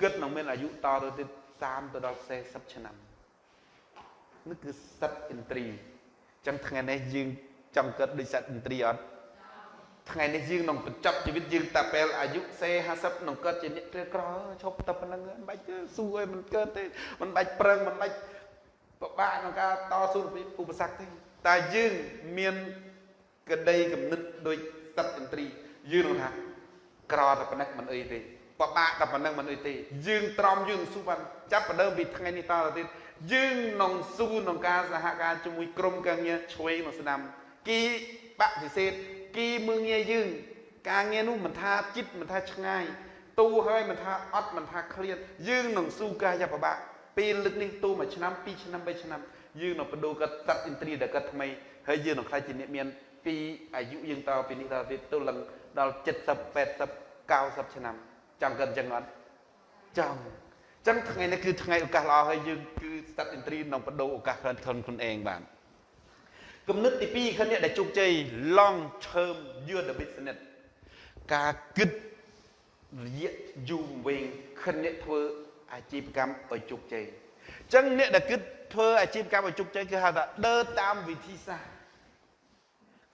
គិតនឹងមានអាយុតទៅទៀត30ទៅដល់40ឆ្នាំនេះគឺសត្វឥន្ទ្រីចឹងថ្ងៃនេះយើងចង់គិតដូចសត្វឥន្ទ្រីអត់ថ្ងៃនេះយើងនឹងបញ្ចប់ជីវិតយើងតាពេលអាយុសេ50នឹងកើតជាអ្នកក្រីក្រឈប់តែប៉ុណ្្នឹងមិនបាច់ស៊ូឲ្យមិនកើតទេមិនបាច់ប្រឹងមិនបាច់ពិបាកក្នុងការតស៊ូពីឧបសគ្គទេតែយើងមានក្តីគំនិតដូច សត្វឥន្ទ្រីយើងនឹងថាក្រតែប៉ុណ្ណេះមិនអីទេពិបាកតែប៉ុណ្ណឹងមិនអីទេ យើងត្រមយើងស៊ូបានចាប់ផ្ដើមពីថ្ងៃនេះតទៅទៀតយើងនឹងស៊ូក្នុងការសហការជាមួយក្រុមការងារឆ្វេងមកស្ដាំគីបដិសេធគីមើងងាយយើង ការងារនោះមិនថាចិត្តមិនថាឆ្ងាយទូហើយមិនថាអត់មិនថាឃ្លាតយើងនឹងស៊ូកាយបបាក់ពេលលើកនេះទូមួយឆ្នាំ2ឆ្នាំ3ឆ្នាំយើងនឹងបដូរកាត់សត្វឥន្ទ្រីដែលកាត់ថ្មីហើយយើងនឹងខ្លាចជាអ្នកមាន ពីអាយុយើងតពីនេះតទៀតទៅឡើងដល់70 80 90ឆ្នាំចង់កាត់អញ្ចឹងអត់ចង់ចឹងថ្ងៃនេះគឺថ្ងៃឱកាសល្អហើយយើងគឺស្តាត់ឥន្ទ្រីនឹងបដូរឱកាសខ្លួនខ្លួនឯងបានគំនិតទី2គឺអ្នកដែលជោគជ័យ long term year the business ការគិតរយៈយូរវែងខិនអ្នកធ្វើអាជីវកម្មឲ្យជោគជ័យអញ្ចឹងអ្នកដែលគិតធ្វើអាជីវកម្មឲ្យជោគជ័យគឺហៅថាដើរតាមវិធីសាស្ត្រ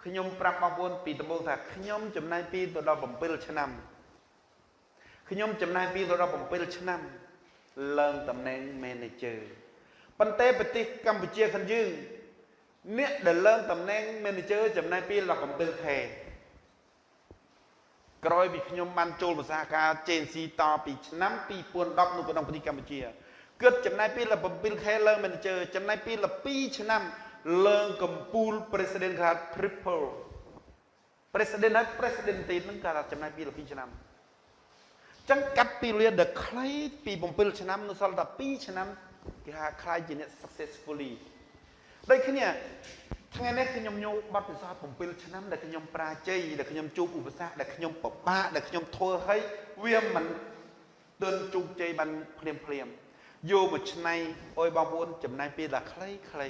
ខ្ញុំប្រាប់បងប្អូនពីដំបូងថាខ្ញុំចំណាយពីទៅដល់7ឆ្នាំខ្ញុំចំណាយពីទៅដល់7ឆ្នាំឡើងតំណែង manager ប៉ុន្តែប្រទេសកម្ពុជាខាងយើងអ្នកដែលឡើងតំណែង manager ចំណាយពេលដល់ 7ខែក្រោយពីខ្ញុំបានចូលភាសាការ JNC តពីឆ្នាំ2010នៅក្នុងប្រទេសកម្ពុជាគិតចំណាយពេលដល់7ខែឡើង manager ចំណាយពេលដល់2ឆ្នាំ ឡើងកម្ពូល president ខា triple president ហើយ president ទីនឹងគេថាចំណាយពេល2ឆ្នាំចឹងកាត់ពីលាដែលខ្លីពី7ឆ្នាំនៅសល់តែ2ឆ្នាំគេថាខ្លាយជាអ្នក successfully ដូចគ្នាថ្ងៃនេះខ្ញុំញោបទពិសោធន៍7ឆ្នាំដែលខ្ញុំប្រាជ័យដែលខ្ញុំជួបឧបសគ្គដែលខ្ញុំពិបាកដែលខ្ញុំធ្វើឲ្យវាមិនទន់ជោគជ័យបានភ្លាមភ្លាមយកមួយឆ្នាំអុយបងប្អូនចំណាយពេលដល់ខ្លីខ្លី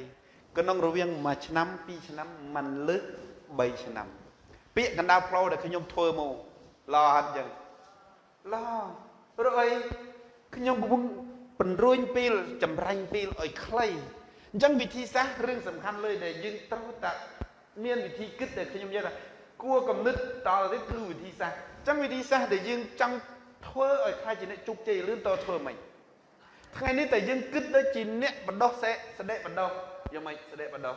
ក្នុងរវាងមួយឆ្នាំពីរឆ្នាំមិនលើស3ឆ្នាំ ពាក្យកណ្ដាលផ្លូវដែលខ្ញុំធ្វើមកល្អអត់ចឹងឡព្រោះអីខ្ញុំកំពុងពន្រួញពេលចម្រាញ់ពេលឲ្យខ្លីអញ្ចឹងវិធីសាស្ត្ររឿងសំខាន់លើដែលយើងត្រូវតែមានវិធីគិតដែលខ្ញុំនិយាយថាគួរកំណត់តទៅគឺវិធីសាស្ត្រអញ្ចឹងវិធីសាស្ត្រដែលយើងចង់ធ្វើឲ្យខ្លាចជាអ្នកជោគជ័យលឿនតធ្វើមិន ថ្ងៃនេះតែយើងគិតដូចជាអ្នកបដោះសេស្ដេចបដោះយ៉ាងម៉េចស្ដេចបដោះ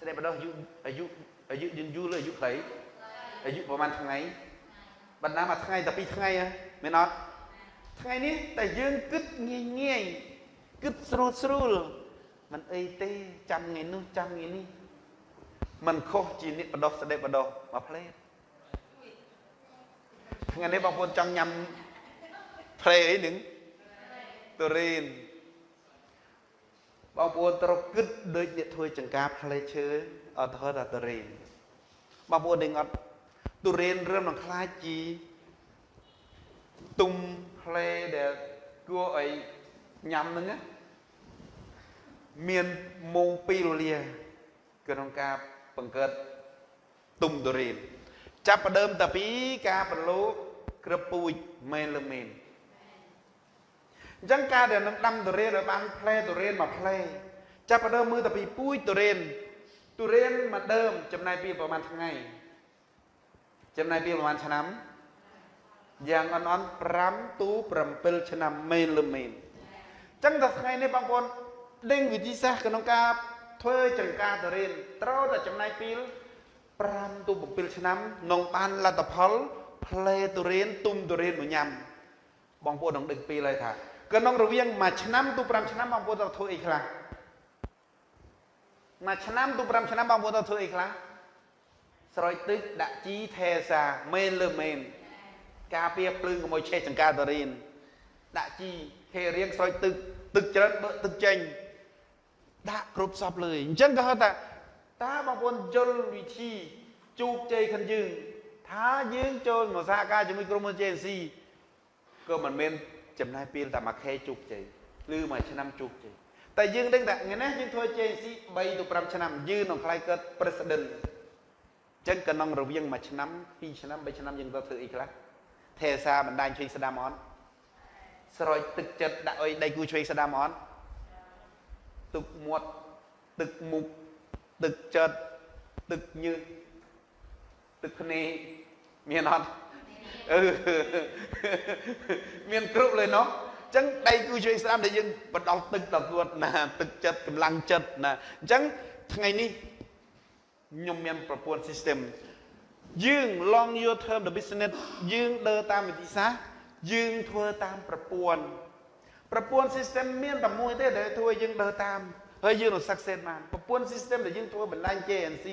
ស្ដេចបដោះអាយុអាយុអាយុយើងយូរលើអាយុខ្លីអាយុប្រហែលថ្ងៃបណ្ដាមួយថ្ងៃតែពីរថ្ងៃមែនអត់ថ្ងៃនេះតែយើងគិតងាយងាយគិតស្រួលស្រួលមិនអីទេចាំថ្ងៃនោះចាំថ្ងៃនេះมันខុសជាអ្នកបដោះស្ដេចបដោះមកផ្លេតថ្ងៃនេះបងប្អូនចង់ញ៉ាំផ្លេអីនឹង ទូរីនបងប្អូនត្រូវគិតដូចអ្នកធ្វើចង្ការផ្លេឈើអត់ធ្វើតែទូរីនបងប្អូននឹងអត់ទុរេនរឹមនឹងខ្លាចជីទុំផ្លេដែលគួរឲ្យញ៉ាំហ្នឹងមានម៉ោង2រលាក្នុងការបង្កើតទុំទុរេនចាប់ផ្ដើមតាពីការប្រឡូកក្រពូជមែនឬមែន អញ្ចឹងការដែលនឹងដាំទុរេនឲ្យបានផ្លែទុរេនមួយផ្លែចាប់ផ្ដើមមើលតាពីពូជទុរេនទុរេនមួយដើមចំណាយពេលប្រហែលថ្ងៃចំណាយពេលប្រហែលឆ្នាំយ៉ាងអន់អន់5ទូ7ឆ្នាំមែនឬមែនចឹងតែថ្ងៃនេះបងប្អូនដេញវិធីសាស្ត្រក្នុងការធ្វើចង្ការទៅរៀនត្រូវតែចំណាយពេល5ទៅ7ឆ្នាំក្នុងបានលទ្ធផលផ្លែទុរៀនទុំទុរៀនមកញ៉ាំបងប្អូននឹងដឹងពេលហើយថា ក្នុងរវាងមួយឆ្នាំទៅ5ឆ្នាំបងប្អូនត្រូវធ្វើអីខ្លះមួយឆ្នាំទៅ5ឆ្នាំបងប្អូនត្រូវធ្វើអីខ្លះស្រោចទឹកដាក់ជីថេសាមែនលើមែនការពារភ្លើងកុំឲ្យឆេះចង្ការតរៀនដាក់ជីហេរៀងស្រោចទឹកទឹកច្រើនបើទឹកចេញដាក់គ្រប់សពលើអញ្ចឹងក៏ហៅថាតើបងប្អូនយល់វិធីជោគជ័យខាងយើងថាយើងចូលមកសហការជាមួយក្រុមហ៊ុន JNC ក៏មិនមែន ចំណាយពេលតែមួយខែជោគជ័យឬមួយឆ្នាំជោគជ័យតែយើងដឹងថាថ្ងៃនេះយើងធ្វើ JNC 3ទៅ5ឆ្នាំយើងនឹងខ្លាយកើត president ចឹងក្នុងរវាងមួយឆ្នាំ2ឆ្នាំ3ឆ្នាំយើងទៅធ្វើអីខ្លះថេសាបណ្ដាញជួយស្ដាំអត់ស្រោចទឹកចិត្តដាក់អុយដៃគូជួយស្ដាំអត់ទឹកមាត់ទឹកមុខទឹកចិត្តទឹកញើសទឹកភ្នែកមានអត់ អឺមានគ្រប់លើនោះចឹងដៃគូជួយស្ដាំដែលយើងបដោះទឹកដល់ខ្លួនណា ទឹកចិត្តកម្លាំងចិត្តណាអញ្ចឹងថ្ងៃនេះខ្ញុំមានប្រព័ន្ធ system យើង long your term the business យើងដើរតាមវិធីសាស្ត្រយើងធ្វើតាមប្រព័ន្ធប្រព័ន្ធ system មានតែមួយទេដែលធ្វើឲ្យយើងដើរតាមហើយយើងនឹង success បានប្រព័ន្ធ system ដែលយើងធ្វើបណ្ដាញ JNC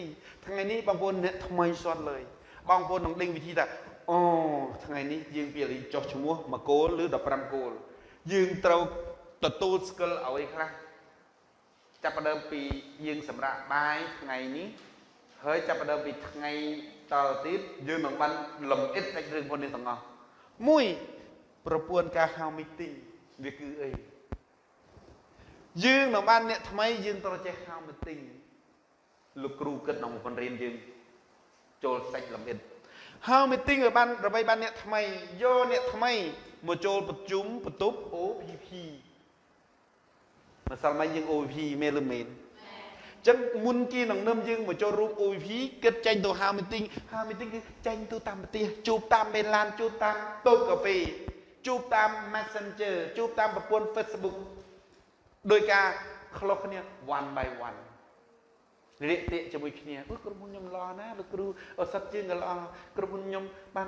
ថ្ងៃនេះបងប្អូនអ្នកថ្មីសតលើយបងប្អូននឹងដេញវិធីថា អូថ្ងៃនេះយើងពីលីចុះឈ្មោះ1គោលឬ15គោលយើងត្រូវទទួល skill អ្វីខ្លះចាប់ផ្ដើមពីយើងសម្រាប់បាយថ្ងៃនេះហើយចាប់ផ្ដើមពីថ្ងៃតទៅទៀតយើងនឹងបានលំអិតសាច់រឿងផងនេះទាំងអស់មួយប្រព័ន្ធការហៅ meeting វាគឺអីយើងនឹងបានអ្នកថ្មីយើងត្រូវចេះហៅ meeting លោកគ្រូគិតក្នុងប្រព័ន្ធរៀនយើងចូលសាច់លំអិត ហៅ meeting ឲ្យបានដើម្បីបានអ្នកថ្មីយកអ្នកថ្មីមកចូលប្រជុំបន្ទប់ OPP ម្សិលមិញយើង OPP មែនឬមែនចឹងមុនគេនឹងនឹមយើងមកចូលរួម OVP គិតចេញទៅហៅ meeting ហៅ meeting គឺចេញទៅតាមប្រទេសជួបតាមមេឡានជួបតាមតូបកាហ្វេជួបតាម Messenger ជួបតាមប្រព័ន្ធ Facebook ដោយការខុសគ្នា one by one រាកទាកជាមួយគ្នាអឺក្រុមហ៊ុនខ្ញុំល្អណាស់លោកគ្រូអសិតជាងក៏ល្អក្រុមហ៊ុនខ្ញុំបាន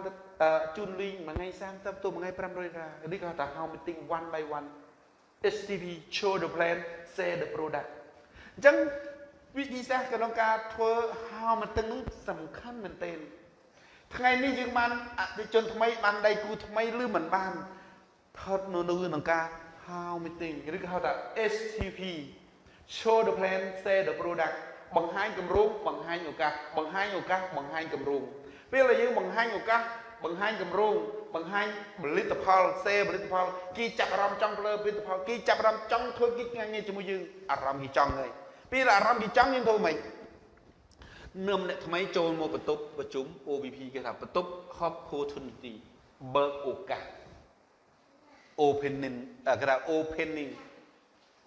ជូនលីងមួយថ្ងៃ30ទៅមួយថ្ងៃ500ដុល្លារនេះគាត់ថា how meeting one by one STV show the plan say the product អញ្ចឹងវិធីសាស្ត្រក្នុងការធ្វើហោមទឹកនោះសំខាន់មែនទែនថ្ងៃនេះយើងបានអតិជនថ្មីបានដៃគូថ្មីឬមិនបានថតនៅនៅក្នុងការ how meeting ឬក៏ហៅថា STP show the plan say the product បង្ហាញគម្រោងបង្ហាញឱកាសបង្ហាញឱកាសបង្ហាញគម្រោងពេលដែលយើងបង្ហាញឱកាសបង្ហាញគម្រោងបង្ហាញផលិតផលសេផលិតផលគេចាប់អារម្មណ៍ចង់លើផលិតផលគេចាប់អារម្មណ៍ចង់ធ្វើគេថ្ងៃនេះជាមួយយើងអារម្មណ៍គេចង់ហើយពេលអារម្មណ៍គេចង់យើងធ្វើម៉េចនាំអ្នកថ្មីចូលមកបន្ទប់ប្រជុំ OVP គេថាបន្ទប់ opportunity បើកឱកាស opening គេថា opening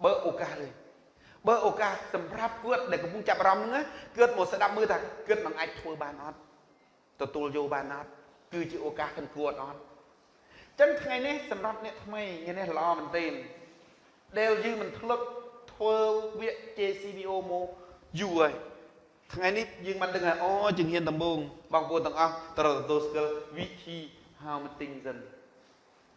បើកឱកាសលេង បើឱកាសសម្រាប់គាត់ដែលកំពុងចាប់អារម្មណ៍ហ្នឹងគាត់មកស្ដាប់មើលថាគាត់នឹងអាចធ្វើបានអត់ទទួលយកបានអត់គឺជាឱកាសខាងគាត់អត់ចឹងថ្ងៃនេះសម្រាប់អ្នកថ្មីថ្ងៃនេះល្អមែនទែនដែលយើងមិនធ្លាប់ធ្វើវគ្គ JCBO មកយូរហើយថ្ងៃនេះយើងបានដឹងថាអូជំហានដំបូងបងប្អូនទាំងអស់ត្រូវទទួលស្គាល់វិធី how meeting សិន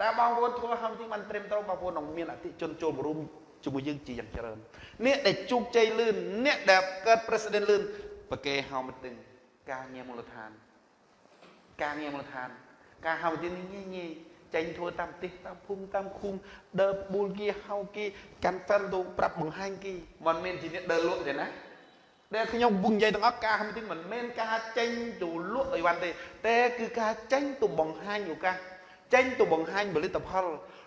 តើបងប្អូនធ្វើ how meeting បានត្រឹមត្រូវបងប្អូននឹងមានអតិជនចូលរួម ជាមួយយើងជាយ៉ាងច្រើនអ្នកដែលជោគជ័យលឿនអ្នកដែលកើត president លឿនប្រកេ how meeting ការងារមូលដ្ឋាន ការងារមូលដ្ឋាន ការ how meeting នេះងាយៗចេញធ្វើតាមប្រទេសតាមភូមិតាមឃុំដើរបួលគេហៅគេកាន់ហ្វេលទៅប្រាប់បង្ហាញគេមិនមែនជាអ្នកដើរលក់ទេណាដែលខ្ញុំពុំនិយាយទាំងអស់ការហ្នឹងទីមិនមែនការចេញទៅលក់អីវ៉ាន់ទេតែគឺការចេញទៅបង្ហាញឱកាសចេញទៅបង្ហាញផលិតផល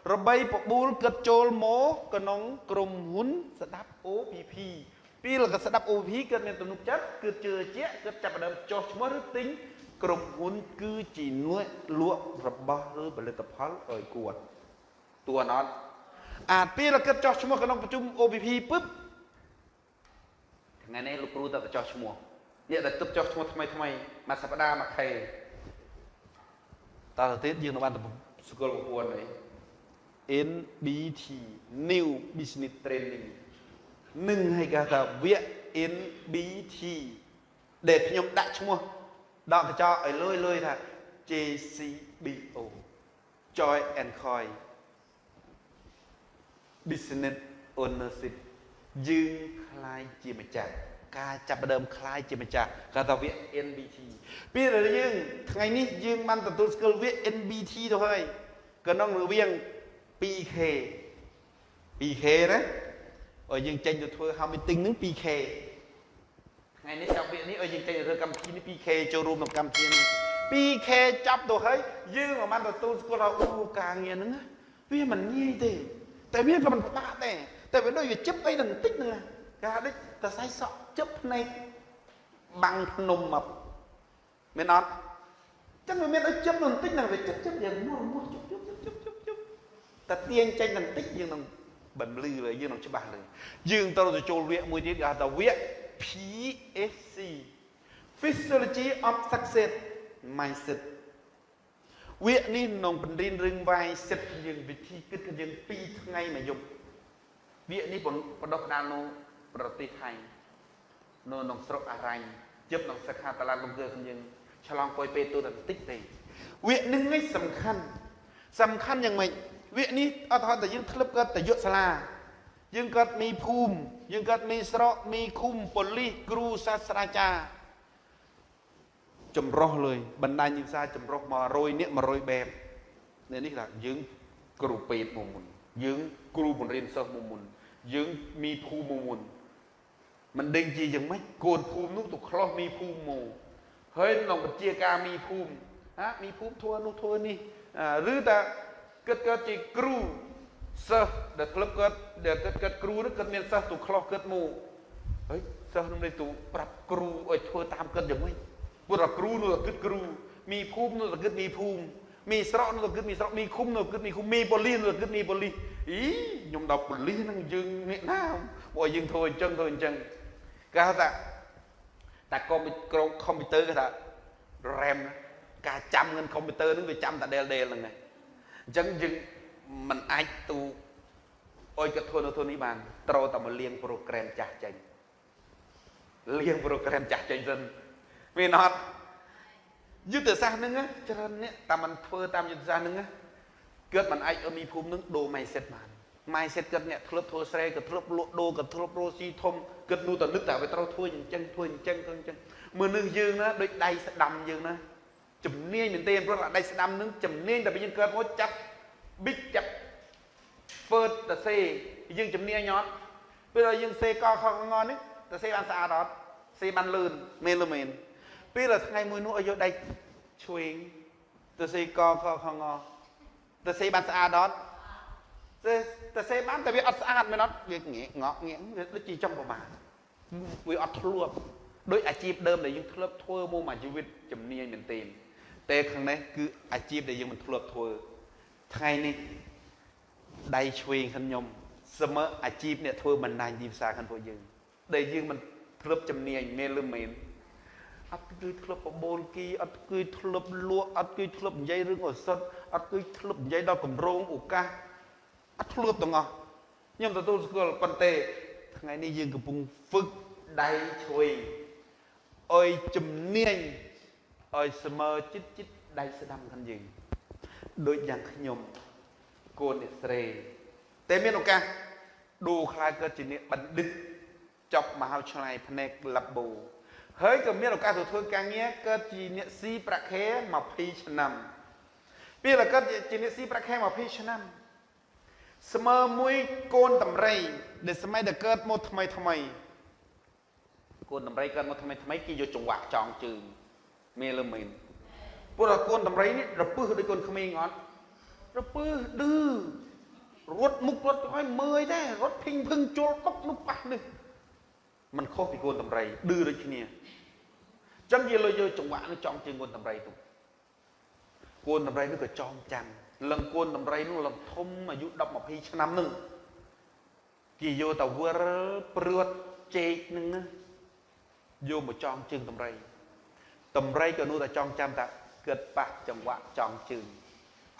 របីបបួលគិតចូលមកក្នុងក្រុមហ៊ុនស្ដាប់ OPP ពីលកស្ដាប់ OPP គិតមានទំនុកចិត្តគិតជឿជាក់គិតចាប់ផ្ដើមចុះឈ្មោះឬទិញក្រុមហ៊ុនគឺជានួយលក់របស់ឬផលិតផលឲ្យគាត់តួអត់អាពេលគិតចោះឈ្មោះក្នុងប្រជុំ OPP ពឹបថ្ងៃនេះលោកគ្រូទៅចោះឈ្មោះអ្នកដែលទឹកចោះឈ្មោះថ្មីថ្មីមួយសប្តាហ៍មួយខែតើទៅទៀតយើងនឹងបានស្គាល់ប្រព័ន្ធអី NBT New Business Training នឹងឲ្យគេថាវគ្គ NBT ដែលខ្ញុំដាក់ឈ្មោះដកកញ្ចក់ឲ្យលុយលុយថា JCBO Joy and Coy Business Ownership យើងคล้ายជាម្ចាស់ការចាប់ផ្ដើមคล้ายជាម្ចាស់គេថាវគ្គ NBT ពេលដែលយើងថ្ងៃនេះយើងបានទទួលស្គាល់វគ្គ NBT ទៅហើយក្នុងរវាង 2K 2K ណាឲ្យយើងចេញទៅធ្វើ how meeting នឹង 2K ថ្ងៃនេះចាប់វគ្គនេះឲ្យយើងចេញទៅធ្វើកម្មវិធីនេះ 2K ចូលរួមក្នុងកម្មវិធីនេះ 2K ចាប់ទៅហើយយើងមិនបានទទួលស្គាល់ថាអូការងារហ្នឹងវាមិនងាយទេតែវាក៏មិនពិបាកដែរតែវាដូចវាជិបអីដល់បន្តិចហ្នឹងគេហៅដូចតសៃសក់ជិបភ្នែកបាំងភ្នំមកមែនអត់ចឹងវាមានដូចជិបបន្តិចហ្នឹងវាជិបជិបយ៉ាងមួរមួរជិបជិបជិបជិបជិប តែទាញចេញបន្តិចយើងនឹងបន្លឺយើងនឹងច្បាស់លើយើងត្រូវទៅចូលវគ្គមួយទៀតគេហៅថាវគ្គ PSC Physiology of Success Mindset វគ្គនេះនឹងបង្រៀនរឿងវាយសិទ្ធយើងវិធីគិតរបស់យើង2ថ្ងៃមួយយប់វគ្គនេះបដោះផ្ដាល់នៅប្រទេសថៃនៅក្នុងស្រុកអរ៉ាញ់ជិបក្នុងសិក្ខាតឡានលំកើរបស់យើងឆ្លងពុយពេលទូទៅបន្តិចទេវគ្គនេះឯងសំខាន់សំខាន់យ៉ាងម៉េច វគ្គនេះអត់ហត់តែយើងធ្លាប់កើតតែយកសាលាយើងកើតមីភូមិយើងកើតមីស្រុកមីឃុំប៉ូលីសគ្រូសាស្ត្រាចារ្យចម្រោះលើយបណ្ដាញវិសាចម្រោះមក100នាក់100បែបនេះថាយើងគ្រូពេទ្យមកមុនយើងគ្រូបង្រៀនសិស្សមកមុនយើងមីភូមិមកមុនមិនដេញជាយ៉ាងម៉េចកូនភូមិនោះទៅខ្លោះមីភូមិមកហើយក្នុងពជាការមីភូមិហាមីភូមិធ្វើនោះធ្វើនេះឬតា គិតកើតជាគ្រូសិស្សដែលក្លឹបគាត់ដែលគិតគាត់គ្រូនោះគាត់មានសិស្សទៅខ្លោះគាត់មកហើយសិស្សនោះទៅប្រាប់គ្រូឲ្យធ្វើតាមគាត់យ៉ាងម៉េចព្រោះតែគ្រូនោះគិតគ្រូមីភូមិនោះគិតមីភូមិមីស្រកនោះគិតមីស្រកមីឃុំនោះគិតមីឃុំមីប៉ូលីសនោះគិតមីប៉ូលីសអីខ្ញុំដល់ប៉ូលីសហ្នឹងយើងអ្នកណាបើយើងធ្វើអញ្ចឹងធ្វើអញ្ចឹងគេហៅថាតែកុំក្រុមកុំព្យូទ័រគេថា RAM ការចាំងឹនកុំព្យូទ័រហ្នឹងវាចាំតែដែលដែលហ្នឹងឯង អញ្ចឹងយើងមិនអាចទូអុយគាត់ធ្វើនៅធ្វើនេះបានត្រូវតែមកលៀងប្រូក្រាមចាស់ចេញលៀងប្រូក្រាមចាស់ចេញសិនមានអត់យុទ្ធសាស្ត្រហ្នឹងច្រើនអ្នកតែมันធ្វើតាមយុទ្ធសាស្ត្រហ្នឹងគាត់មិនអាចឲ្យមីភូមិហ្នឹងដូរ mindset បាន mindset គាត់អ្នកធ្លាប់ធ្វើស្រែក៏ធ្លាប់លក់ដូរក៏ធ្លាប់រស់ស៊ីធំគាត់នោះតែនឹកតែវាត្រូវធ្វើអញ្ចឹងធ្វើអញ្ចឹងធ្វើអញ្ចឹងមើលនឹងយើងណាដូចដៃស្ដាំយើងណា ជំនាញមែនទេព្រោះដៃស្ដាំនឹងជំនាញតែយើងកើតមកចាប់ big ចាប់ first តសេយើងជំនាញអត់ពេលយើងសេកខងងនេះតសេបានស្អាតអត់សេបានលឿនមែនឬមែនពេលដល់ថ្ងៃមួយនោះឲ្យយកដៃឆ្វេងទៅសេកខខងទៅសេបានស្អាតអត់ទៅទៅសេបានតែវាអត់ស្អាតមែនអត់វាងាកងក់ងាកវាដូចជាចង់ប្រមាណវាអត់ធ្លាប់ដោយអាជីពដើមដែលយើងធ្លាប់ធ្វើមកមួយជីវិតជំនាញមែនទេ តែខាងនេះគឺអាជីពដែលយើងមិនធ្លាប់ធ្វើថ្ងៃនេះដៃឆ្វេងខ្ញុំសមើអាជីពអ្នកធ្វើបណ្ដាញទីផ្សារខាងពួកយើង ដែលយើងមិនធ្លាប់ជំនាញមែនឬមែនអត់គឺធ្លាប់បបូលគីអត់គឺធ្លាប់លក់អត់គឺធ្លាប់និយាយរឿងឱសថអត់គឺធ្លាប់និយាយដល់កម្រងឱកាសអត់ធ្លាប់ទាំងអស់ខ្ញុំទទួលស្គាល់ប៉ុន្តែថ្ងៃនេះយើងកំពុងហ្វឹកដៃឆ្វេងអុយជំនាញ ឲ្យស្មើចិត្តចិត្តដៃស្ដាំខាងយើងដូចយ៉ាងខ្ញុំកូនអ្នកស្រីតែមានឱកាសឌូខ្លាយកើតជាអ្នកបណ្ឌិតចប់មហោឆ្ងាយផ្នែកលាបូហើយក៏មានឱកាសទៅធ្វើការងារកើតជាអ្នកស៊ីប្រាក់ខែ20ឆ្នាំពេលកើតជាអ្នកស៊ីប្រាក់ខែ20ឆ្នាំស្មើមួយកូនតម្រៃដែលសម័យដែលកើតមកថ្មីថ្មីកូនតម្រៃកើតមកថ្មីថ្មីគេយកចង្វាក់ចងជើង មានឬមែនព្រោះកូនតម្រៃនេះរពឹសដូចកូនក្មេងអត់រពឹសឌឺរត់មុខរត់ឲ្យមើយដែររត់ភីងភឹងជុលតុកនោះប៉ះនេះมันខុសពីកូនតម្រៃឌឺដូចគ្នាចឹងយើងលើយកចង្វាក់នេះចង់ជាកូនតម្រៃទៅកូនតម្រៃនេះក៏ចងចាំលឹងកូនតម្រៃនោះលឹងធំអាយុ10 20ឆ្នាំនឹងគេយកទៅវិលព្រួតចេកនឹងយកមកចងជើងតម្រៃ តម្រៃក៏នោះតែចងចាំតាគិតប៉ះចង្វាក់ចង់ជើង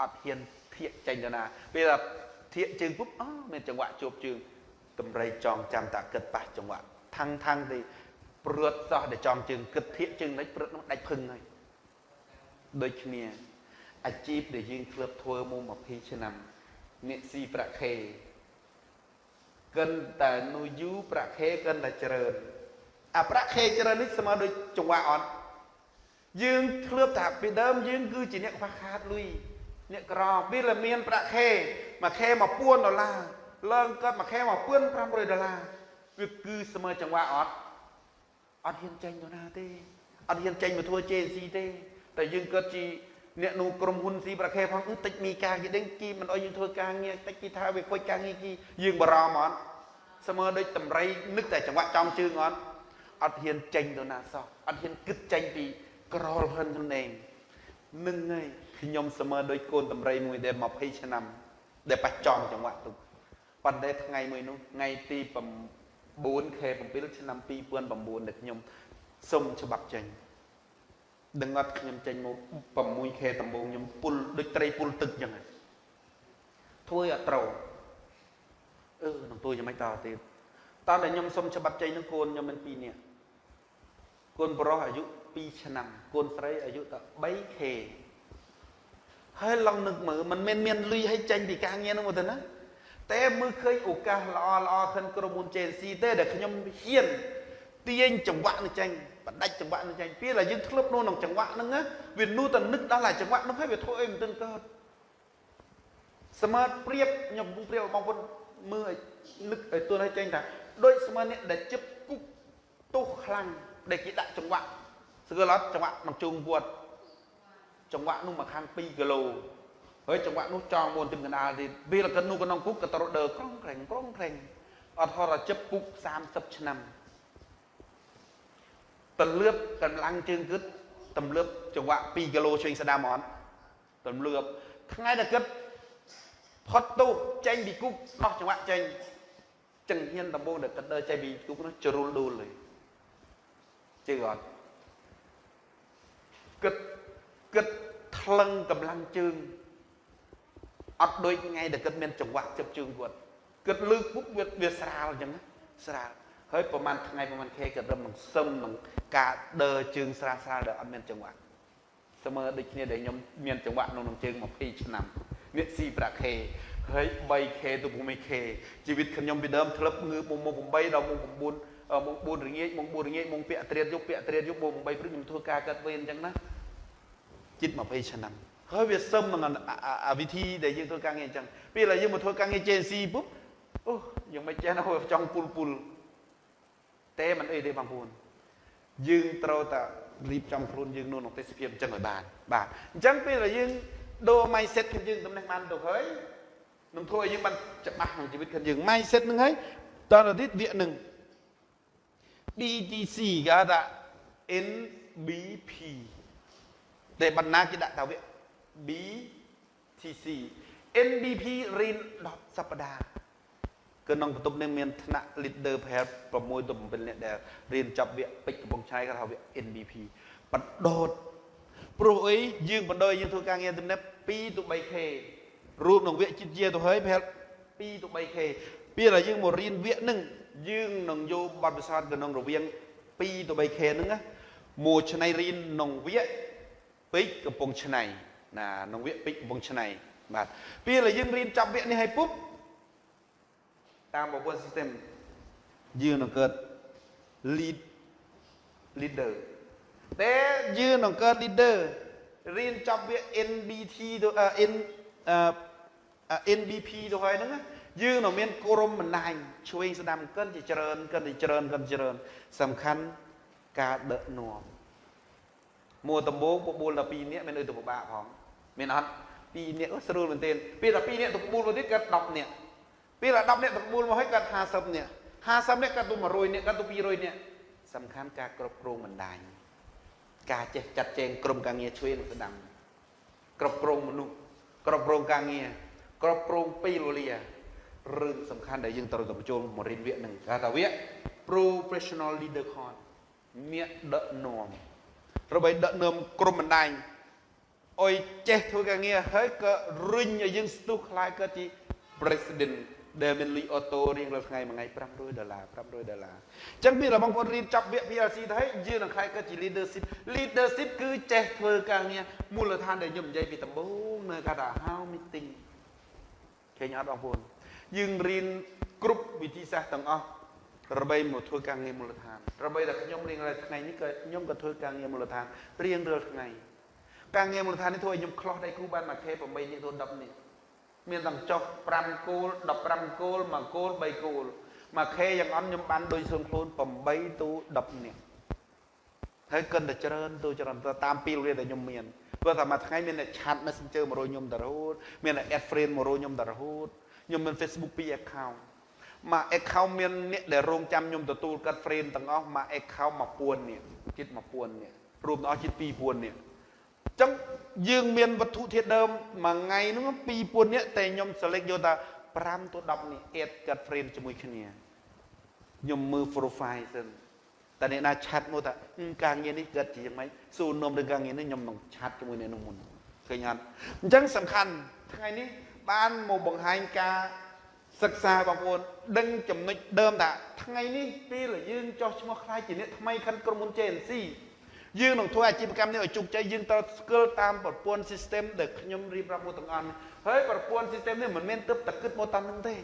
អត់ហ៊ានធៀកចេញទៅណាពេលថាធៀកជើងពុបអូមានចង្វាក់ជួបជើងតម្រៃចងចាំតាគិតប៉ះចង្វាក់ថាំងថាំងទេព្រួតសោះតែចំជើងគិតធៀកជើងនេះព្រួតនោះដាច់ភឹងហើយដូចគ្នាអាជីពដែលយើងធ្លាប់ធ្វើមក20ឆ្នាំអ្នកស៊ីប្រាក់ខែកិនតែនូយូប្រាក់ខែកិនតែច្រើនអាប្រាក់ខែច្រើននេះស្មើដូចចង្វាក់អត់ យើងធ្លាប់ថាពីដើមយើងគឺជាអ្នកខ្វះខាតលុយអ្នកក្រពេលតែមានប្រាក់ខែមួយខែ1000ដុល្លារឡើងកើតមួយខែ1500ដុល្លារវាគឺស្មើចង្វាក់អត់អត់ហ៊ានចេញទៅណាទេអត់ហ៊ានចេញមកធ្វើ JC ទេតែយើងកើតជាអ្នកនោះក្រុមហ៊ុនស៊ីប្រាក់ខែផងគឺតិចមីការគេដឹងគីមិនអោយយើងធ្វើការងារតិចគេថាវាខូចការងារគីយើងបារម្ភអត់ស្មើដូចតម្រៃនឹកតែចង្វាក់ចំជើងអត់អត់ហ៊ានចេញទៅណាសោះអត់ហ៊ានគិតចេញពី ក្រលហិនខ្លួនឯងនឹងហើយខ្ញុំស្មើដូចកូនតម្រៃមួយដែល20ឆ្នាំដែលបច្ចចំចង្វាក់ទុកប៉ុន្តែថ្ងៃមួយនោះថ្ងៃទី9ខែ7ឆ្នាំ2009ដែលខ្ញុំសុំច្បាប់ចេញដឹងអត់ខ្ញុំចេញមក6ខែដំបូងខ្ញុំពុលដូចត្រីពុលទឹកចឹងធ្វើឲ្យអត់ត្រូវអឺនឹងទួយ៉ាងម៉េចតទៀតតើខ្ញុំសុំច្បាប់ចេញនឹងកូនខ្ញុំមាន2នាក់កូនប្រុសអាយុ 2ឆ្នាំកូនស្រីអាយុតែ 3K ហើយឡងនឹកមើលមិនមែនមានលុយឲ្យចេញពីការងារនោះទៅណាតែមើលឃើញឱកាសល្អល្អខិនក្រុមហ៊ុន JC ទេដែលខ្ញុំហ៊ានទាញចង្វាក់នេះចេញបដាច់ចង្វាក់នេះចេញពេលដែលយើងធ្លាប់នោះក្នុងចង្វាក់ហ្នឹងវានោះតែនឹកដល់តែចង្វាក់នោះហើយវាធ្វើអីមិនទាន់កើតស្មើព្រៀបខ្ញុំព្រៀបបងប្អូនមើលឲ្យនឹកឲ្យទល់ឲ្យចេញថាដូចស្មើនេះដែលជិបគុកទុះខ្លាំងដែលគេដាក់ចង្វាក់ ស្គាល់អត់ចង្វាក់មកជុំវត្តចង្វាក់នោះមកខាង2គីឡូហើយចង្វាក់នោះចងមុនទិមកណ្ដាលទៀតពេលកិននោះក្នុងគុកក៏ត្រដឺក្រងក្រែងក្រងក្រែងអត់ហត់ជិបគុក30ឆ្នាំទលឿបកម្លាំងជើងគិតទម្លាប់ចង្វាក់2គីឡូឆ្វេងស្ដាំអត់ទម្លាប់ថ្ងៃដែលគិតផុតទូចេញពីគុកដោះចង្វាក់ចេញចឹងហ៊ានដំបូងដែលគិតដើរចេញពីគុកនោះជ្រុលដួលเลยជឿអត់ គិតគិតថ្លឹងកម្លាំងជើងអត់ដូចថ្ងៃដែលគិតមានចង្វាក់ជិបជើងគាត់គិតលឺពុកវាវាស្រាលអញ្ចឹងស្រាលហើយប្រហែលថ្ងៃប្រហែលខែក៏រឹមនឹងសឹមនឹងការដើរជើងស្រាលស្រាលដែលអត់មានចង្វាក់ស្មើដូចគ្នាដែលខ្ញុំមានចង្វាក់ក្នុងជើង20ឆ្នាំនេះស៊ីប្រាក់ខែហើយ 3k ទៅ 6k ជីវិតខ្ញុំពីដើមធ្លាប់ងើបមក8ដល់មក9មក4រងាចមក4រងាចមកពាក់ត្រៀតយប់ពាក់ត្រៀតយប់មក8ព្រឹកខ្ញុំធ្វើការកាត់វេនអញ្ចឹងណា ជិត20ឆ្នាំហើយវាសឹមនឹងអាវិធីដែលយើងធ្វើការងារអញ្ចឹងពេលដែលយើងមកធ្វើការងារ JC ពុបអូយើងមិនចេះណាចង់ពុលពុលតែមិនអីទេបងប្អូនយើងត្រូវតែរៀបចំខ្លួនយើងក្នុងទេសភាពអញ្ចឹងឲ្យបានបាទអញ្ចឹងពេលដែលយើងដូរ mindset របស់យើងតំណែងបានទៅហើយនឹងធ្វើឲ្យយើងបានច្បាស់ក្នុងជីវិតរបស់យើង mindset ហ្នឹងហើយតទៅទៀតវានឹង BTC គេហៅថា NBP តែបណ្ណាគេដាក់ថាវា BTC NBP រៀន10សប្តាហ៍គឺក្នុងបន្ទប់នេះមានថ្នាក់ leader ប្រហែល6ទៅ7នាក់ដែលរៀនចប់វគ្គពេជ្រកំពង់ឆៃគេថាវគ្គ NBP បដោតព្រោះអីយើងបដោតយើងធ្វើការងារទំនេរ2ទៅ 3k រួមនឹងវគ្គជាតិជាទៅហើយប្រហែល2ទៅ 3k ពេលដែលយើងមករៀនវគ្គហ្នឹងយើងនឹងយកបទពិសោធន៍ទៅក្នុងរវាង2ទៅ 3k ហ្នឹងណាមួយឆ្នៃរៀនក្នុងវគ្គ ពេជ្រកំពង់ឆ្នៃណាក្នុងវគ្គពេជ្រកំពង់ឆ្នៃបាទពេលដែលយើងរៀនចប់វគ្គនេះហើយពុបតាមប្រព័ន្ធ system យើងនឹងកើត lead leader តែយើងនឹងកើត leader រៀនចប់វា NBT ទៅ N NBP ទៅហើយហ្នឹងយើងនឹងមានក្រុមបណ្ដាញឆ្វេងស្ដាំកិនជាច្រើនកិនជាច្រើនកិនច្រើនសំខាន់ការដឹកនាំ មួដំបូងបបួល12នាក់មានអីទៅពិបាកផងមានអត់2នាក់ស្រួលមែនទេពេល12នាក់ទៅបបួលទៅទៀតកើត10នាក់ពេល10នាក់ទៅបួលមកហើយគាត់50នាក់50នាក់គាត់ទៅ100នាក់គាត់ទៅ200នាក់សំខាន់ការគ្រប់គ្រងបណ្ដាញការចេះចាត់ចែងក្រុមការងារឆ្វេងនិងស្ដាំគ្រប់គ្រងមនុស្សគ្រប់គ្រងការងារគ្រប់គ្រងពេលវេលារឿងសំខាន់ដែលយើងត្រូវតែបញ្ចូលមករៀនវគ្គនឹងគេថាវគ្គ professional leader course មានដឹកនាំ ដើម្បីដឹកនាំក្រុមបណ្ដាញអុយចេះធ្វើការងារហើយក៏រុញឲ្យយើងស្ទុះខ្លាយកើតជា president ដែលមានលុយអូតូរៀងរាល់ថ្ងៃមួយថ្ងៃ500ដុល្លារ500ដុល្លារអញ្ចឹងមានបងប្អូនរៀនចាប់វគ្គ PLC ទៅហើយយើងនឹងខ្លាយកើតជា leadership leadership គឺចេះធ្វើការងារមូលដ្ឋានដែលខ្ញុំនិយាយពីដំបូងនៅគេថា how meeting ឃើញអត់បងប្អូនយើងរៀនគ្រប់វិធីសាស្ត្រទាំងអស់ ដើម្បីមកធ្វើការងារមូលដ្ឋានដើម្បីតែខ្ញុំរៀងរាល់ថ្ងៃនេះក៏ខ្ញុំក៏ធ្វើការងារមូលដ្ឋានរៀងរាល់ថ្ងៃការងារមូលដ្ឋាននេះធ្វើឲ្យខ្ញុំខ្លោះដៃគ្រូបានមួយខេ8នេះទៅ10នេះមានទាំងចុះ5គោល15គោល1គោល3គោលមួយខេយ៉ាងអន់ខ្ញុំបានដូចសឹងខ្លួន8ទៅ10នេះហើយកិនតែច្រើនទៅច្រើនទៅតាមពីរៀនដែលខ្ញុំមានព្រោះតែមួយថ្ងៃមានអ្នកឆាត់ Messenger មករយខ្ញុំតរហូតមានអ្នក add friend មករយខ្ញុំតរហូតខ្ញុំមាន Facebook 2 account មួយ account មានអ្នកដែលរងចាំខ្ញុំទទួលកាត់ friend ទាំងអស់មួយ account 1000នេះជិត1000នេះរួមទាំងអស់ជិត2000នេះចឹងយើងមានវត្ថុធាតុដើមមួយថ្ងៃហ្នឹង2000នាក់តែខ្ញុំ select យកថា5ទៅ10នេះ add កាត់ friend ជាមួយគ្នាខ្ញុំមើល profile សិនតែអ្នកណាឆាត់មកថាការងារនេះកើតជាយ៉ាងម៉េចសួរនំឬការងារនេះខ្ញុំនឹងឆាត់ជាមួយអ្នកនោះមុនឃើញអត់អញ្ចឹងសំខាន់ថ្ងៃនេះបានមកបង្ហាញការ សិក្សាបងប្អូនដឹងចំណុចដើមថាថ្ងៃនេះពេលយើងចោះឈ្មោះខ្លាយជាអ្នកថ្មីខាន់ក្រុមហ៊ុន JNC យើងនឹងធ្វើអាជីវកម្មនេះឲ្យជោគជ័យយើងត្រូវស្គាល់តាមប្រព័ន្ធ system ដែលខ្ញុំរៀបរាប់មកទាំងអស់ហើយប្រព័ន្ធ system នេះមិនមែនទៅតែគិតមកតាមនឹងទេ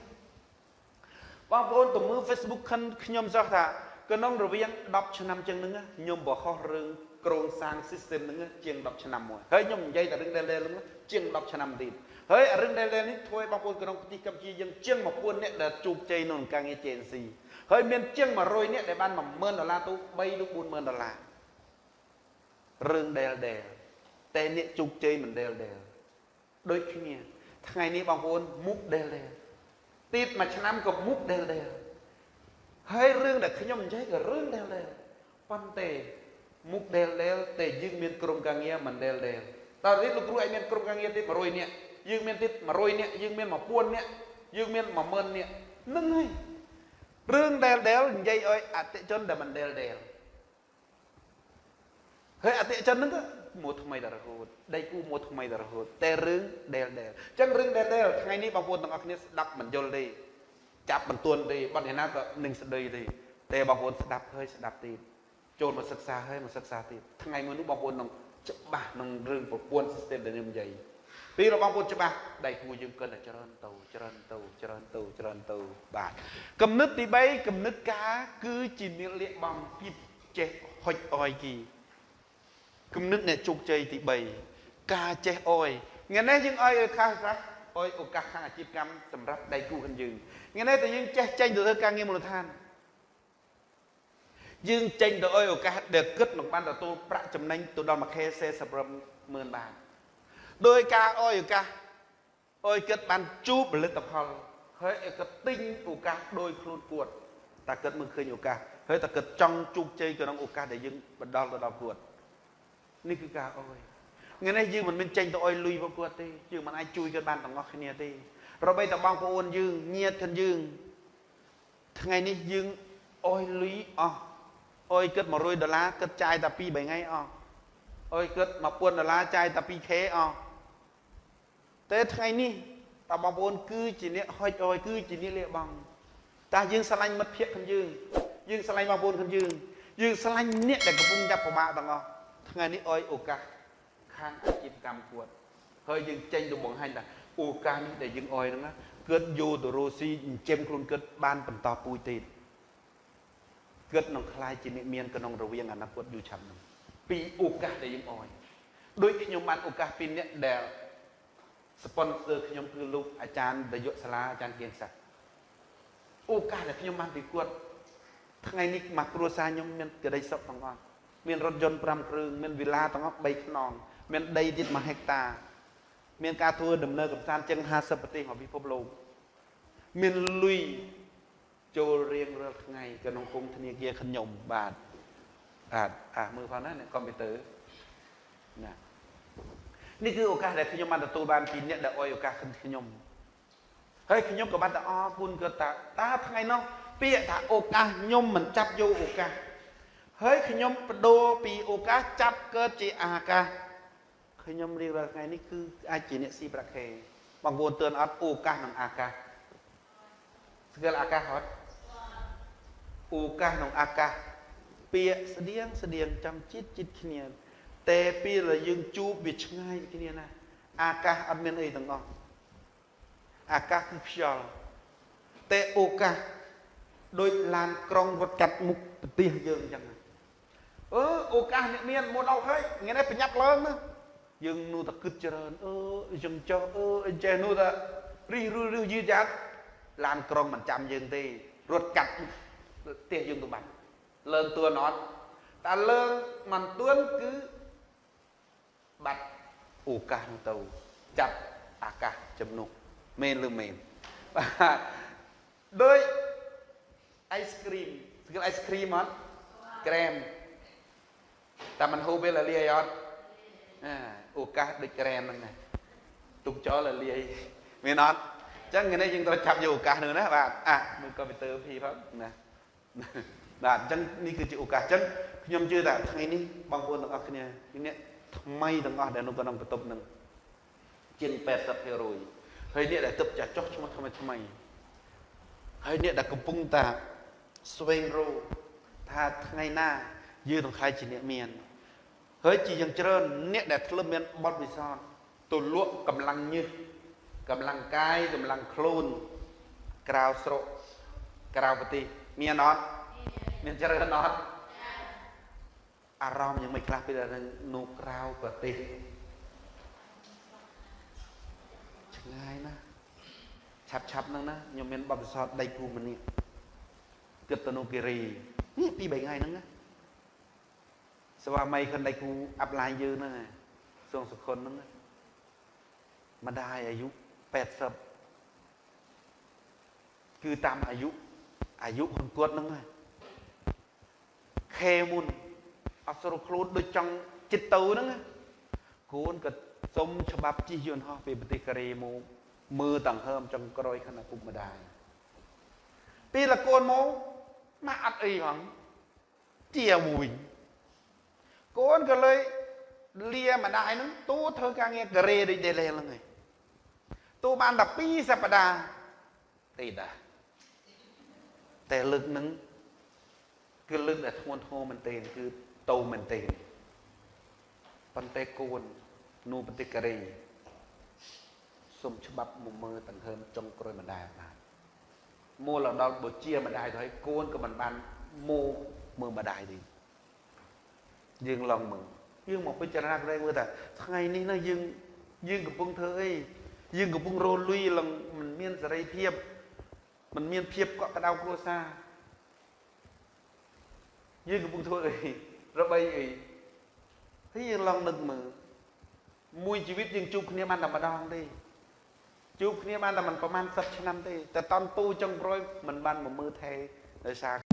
បងប្អូនទៅមើល Facebook ខិនខ្ញុំសោះថាក្នុងរវាង10ឆ្នាំជាងហ្នឹងខ្ញុំបរហោះរឿងក្រងសាង system ហ្នឹងជាង10ឆ្នាំមួយហើយខ្ញុំនិយាយតែរឿងដែលដែលហ្នឹងជាង10ឆ្នាំទៀត ហើយរឿងដែលដែលនេះធ្វើឲ្យបងប្អូនក្នុងប្រទេសកម្ពុជាយើងជាង1000នាក់ដែលជោគជ័យក្នុងការងារ JNC ហើយមានជាង100នាក់ដែលបាន10000ដុល្លារទៅ3ទៅ40000ដុល្លាររឿងដែលដែលតែអ្នកជោគជ័យមិនដែលដែលដូចគ្នាថ្ងៃនេះបងប្អូនមុខដែលដែលទៀតមួយឆ្នាំក៏មុខដែលដែលហើយរឿងដែលខ្ញុំនិយាយក៏រឿងដែលដែលប៉ុន្តែមុខដែលដែលតែយើងមានក្រុមការងារមិនដែលដែលតើនេះលោកគ្រូឯងមានក្រុមការងារទៀត100នាក់ យើងមានទៀត100នាក់យើងមាន1000នាក់យើងមាន10000នាក់នឹងហើយរឿងដែលដែលនិយាយឲ្យអតិជនដែលមិនដែលដែលហើយអតិជនហ្នឹងក៏មួយថ្មីដល់រហូតដៃគូមួយថ្មីដល់រហូតតែរឿងដែលដែលអញ្ចឹងរឿងដែលដែលថ្ងៃនេះបងប្អូនទាំងអស់គ្នាស្ដាប់មិនយល់ទេចាប់បន្ទួនទេបាត់យ៉ាងណាក៏នឹងស្ដីទេតែបងប្អូនស្ដាប់ហើយស្ដាប់ទៀតចូលមកសិក្សាហើយមកសិក្សាទៀតថ្ងៃមួយនោះបងប្អូននឹងច្បាស់នឹងរឿងប្រព័ន្ធ system ដែលខ្ញុំនិយាយ ពេលរបស់បងប្អូនច្បាស់ដៃគូយើងគិតតែច្រើនទៅច្រើនទៅច្រើនទៅច្រើនទៅបាទគំនិតទី3គំនិតការ គឺជានាលលះបងពីចេះហុចអយគីគំនិតអ្នកជោគជ័យទី3ការចេះអយថ្ងៃនេះយើងអយឲ្យខាស់ខ្លះអយឱកាសខាងអាជីវកម្មសម្រាប់ដៃគូរបស់យើងថ្ងៃនេះតែយើងចេះចេញទៅធ្វើការងារមូលដ្ឋានយើងចេញទៅអយឱកាសដែលគិតនឹងបានទទួលប្រាក់ចំណេញទៅដល់មួយខែ40ម៉ឺនបាត ដោយការអយឱកាសអយគិតបានជួបផលិតផលហើយឯកទិញឱកាសដោយខ្លួនគាត់តែគិតមើលឃើញឱកាសហើយតែគិតចង់ជោគជ័យក្នុងឱកាសដែលយើងបណ្ដល់ទៅដល់គាត់នេះគឺការអុយថ្ងៃនេះយើងមិនមែនចេញទៅអុយលុយពួកគាត់ទេយើងមិនអាចជួយគាត់បានទាំងអស់គ្នាទេរបីតែបងប្អូនយើងញាតគ្នាយើងថ្ងៃនេះយើងអុយលុយអស់អុយគិត100ដុល្លារគិតចាយតែ2 3ថ្ងៃអស់អុយគិត1000ដុល្លារចាយតែ 2k អស់ តែថ្ងៃនេះតើបងប្អូនគឺជាអ្នកហុចអុយគឺជាអ្នកលះបង់តើយើងស្រឡាញ់មិត្តភក្តិខ្លួនយើងយើងស្រឡាញ់បងប្អូនខ្លួនយើងយើងស្រឡាញ់អ្នកដែលកំពុងចាប់ប្រមាថទាំងអស់ថ្ងៃនេះអោយឱកាសខាងអាជីវកម្មគាត់ហើយយើងចេញទៅបង្ហាញថាឱកាសនេះដែលយើងអោយហ្នឹងគាត់យកទៅរស់ស៊ីចិញ្ចឹមខ្លួនគាត់បានបន្តពូជទៀតគាត់នឹងខ្លាយជាអ្នកមានក្នុងរវាងអនាគតយូរឆាប់ហ្នឹងពីឱកាសដែលយើងអោយដូចខ្ញុំបានឱកាសពីអ្នកដែល ស្ប៉ុនសឺខ្ញុំគឺលោកអាចារ្យនាយកសាលាអាចារ្យគៀងសាក់ឱកាសដែលខ្ញុំបានពីគាត់ថ្ងៃនេះមកគ្រួសារខ្ញុំមានក្តីសុខទាំងអស់មានរថយន្ត5គ្រឿងមានវិឡាទាំងអស់3ខ្នងមានដីទៀត1ហិកតា មានការធ្វើដំណើរកំសាន្តជាង50ប្រទេសមកពិភពលោកមានលុយចូលរៀងរាល់ថ្ងៃក្នុងគង់ធនាគារខ្ញុំបាទបាទអាមើលផងណាកុំព្យូទ័រណា នេះគឺឱកាសដែលខ្ញុំបានទទួលបានពីអ្នកដែលអោយឱកាសខ្ញុំហើយខ្ញុំក៏បានតែអរគុណគាត់ថាតើថ្ងៃនោះពាក្យថាឱកាសខ្ញុំមិនចាប់យកឱកាសហើយខ្ញុំបដូរពីឱកាសចាប់កើតជាអាកាសខ្ញុំរៀបរាល់ថ្ងៃនេះគឺអាចជាអ្នកស៊ីប្រាក់ខែបងប្អូនទឿនអត់ឱកាសនិងអាកាសស្គាល់អាកាសអត់ឱកាសក្នុងអាកាសពាក្យស្តៀងស្តៀងចាំចិត្តចិត្តគ្នា តែពេលដែលយើងជួបវាឆ្ងាយពីគ្នាណាអាកាសអត់មានអីទាំងអស់អាកាសគឺខ្យល់តែឱកាសដូចឡានក្រុងរត់កាត់មុខប្រទេសយើងអញ្ចឹងអឺឱកាសអ្នកមានមុនអស់ហើយថ្ងៃនេះប្រញាប់ឡើងណាយើងនោះតែគិតច្រើនអឺយើងចុះអឺអញ្ចេះនោះតែរិះរឺរឺយឺតយ៉ាត់ឡានក្រុងមិនចាំយើងទេរត់កាត់ផ្ទះយើងទៅបាត់លើងទួនអត់តែលើងមិនទួនគឺ បាត់ឱកាសនោះទៅចាប់អាកាសជំនុកមែនឬមែនបាទដោយអៃស្គ្រីមស្គាល់អៃស្គ្រីមអត់ក្រែមតែมันហូបពេលលាយអត់អាឱកាសដូចក្រែមហ្នឹងណាទុកចោលលាយមែនអត់អញ្ចឹងថ្ងៃនេះយើងត្រូវចាប់យកឱកាសនោះណាបាទអាមើលកុំព្យូទ័រភីផងណាបាទអញ្ចឹងនេះគឺជាឱកាសអញ្ចឹងខ្ញុំជឿថាថ្ងៃនេះបងប្អូនទាំងអស់គ្នានេះ ថ្មីទាំងអស់ដែលនៅក្នុងបន្ទប់នឹងជាង80%ហើយនេះដែលទឹកចាស់ចុះឈ្មោះថ្មីថ្មីហើយនេះដែលកំពុងតាស្វែងរកថាថ្ងៃណាយើងនឹងខ្លាយជាអ្នកមានហើយជាយ៉ាងច្រើនអ្នកដែលធ្លាប់មានបទពិសោធន៍ទៅលក់កម្លាំងញើសកម្លាំងកាយកម្លាំងខ្លួនក្រៅស្រុកក្រៅប្រទេសមានអត់មានច្រើនអត់ អារម្មណ៍យ៉ាងមិនខ្លះពេលដែលនៅក្រៅប្រទេសឆ្ងាយណាស់ឆាប់ឆាប់ហ្នឹងណាខ្ញុំមានបទពិសោធន៍ដៃគូម្នាក់គិតទៅនៅគិរីនេះពី3ថ្ងៃហ្នឹងណាស្វាមីខិនដៃគូអាប់ឡាញយើងហ្នឹងសួងសុខុនហ្នឹងម្ដាយអាយុ80គឺតាមអាយុអាយុខ្លួនគាត់ហ្នឹងខេមុន អត់ស្រុកខ្លួនដូចចង់ចិត្តទៅហ្នឹងកូនក៏សុំច្បាប់ជិះយន្តហោះពីប្រទេសកូរ៉េមកមើលតង្ហើមចុងក្រោយខណៈពុកម្ដាយពេលលកូនមកមកអត់អីផងជាមួយកូនក៏លើយលាម្ដាយហ្នឹងទូធ្វើការងារកូរ៉េដូចដេលេហ្នឹងឯងទូបានតែ2សប្តាហ៍ទេតាតែលើកហ្នឹងគឺលើកដែលធ្ងន់ធ្ងរមែនទែនគឺ តោមែនទែនប៉ុន្តែកូននៅប្រទេសកូរ៉េសុំច្បាប់មកមើលដង្ហើមចុងក្រោយម្ដាយបានមូលដល់បើជាម្ដាយទៅហើយកូនក៏មិនបានមកមើលម្ដាយទេយើងឡងមើលយើងមកពិចារណាក្រែងមើលថាថ្ងៃនេះណាយើងយើងកំពុងធ្វើអីយើងកំពុងរលុយឡើងមិនមានសេរីភាពមិនមានភាពកក់ក្ដៅគ្រួសារយើងកំពុងធ្វើអី របីអីហើយយើងឡងនឹកមើលមួយជីវិតយើងជួបគ្នាបានតែម្ដងទេជួបគ្នាបានតែមិនប្រហែលសិបឆ្នាំទេតែតន់ពូចុងក្រោយមិនបានមកមើលថែដោយសារ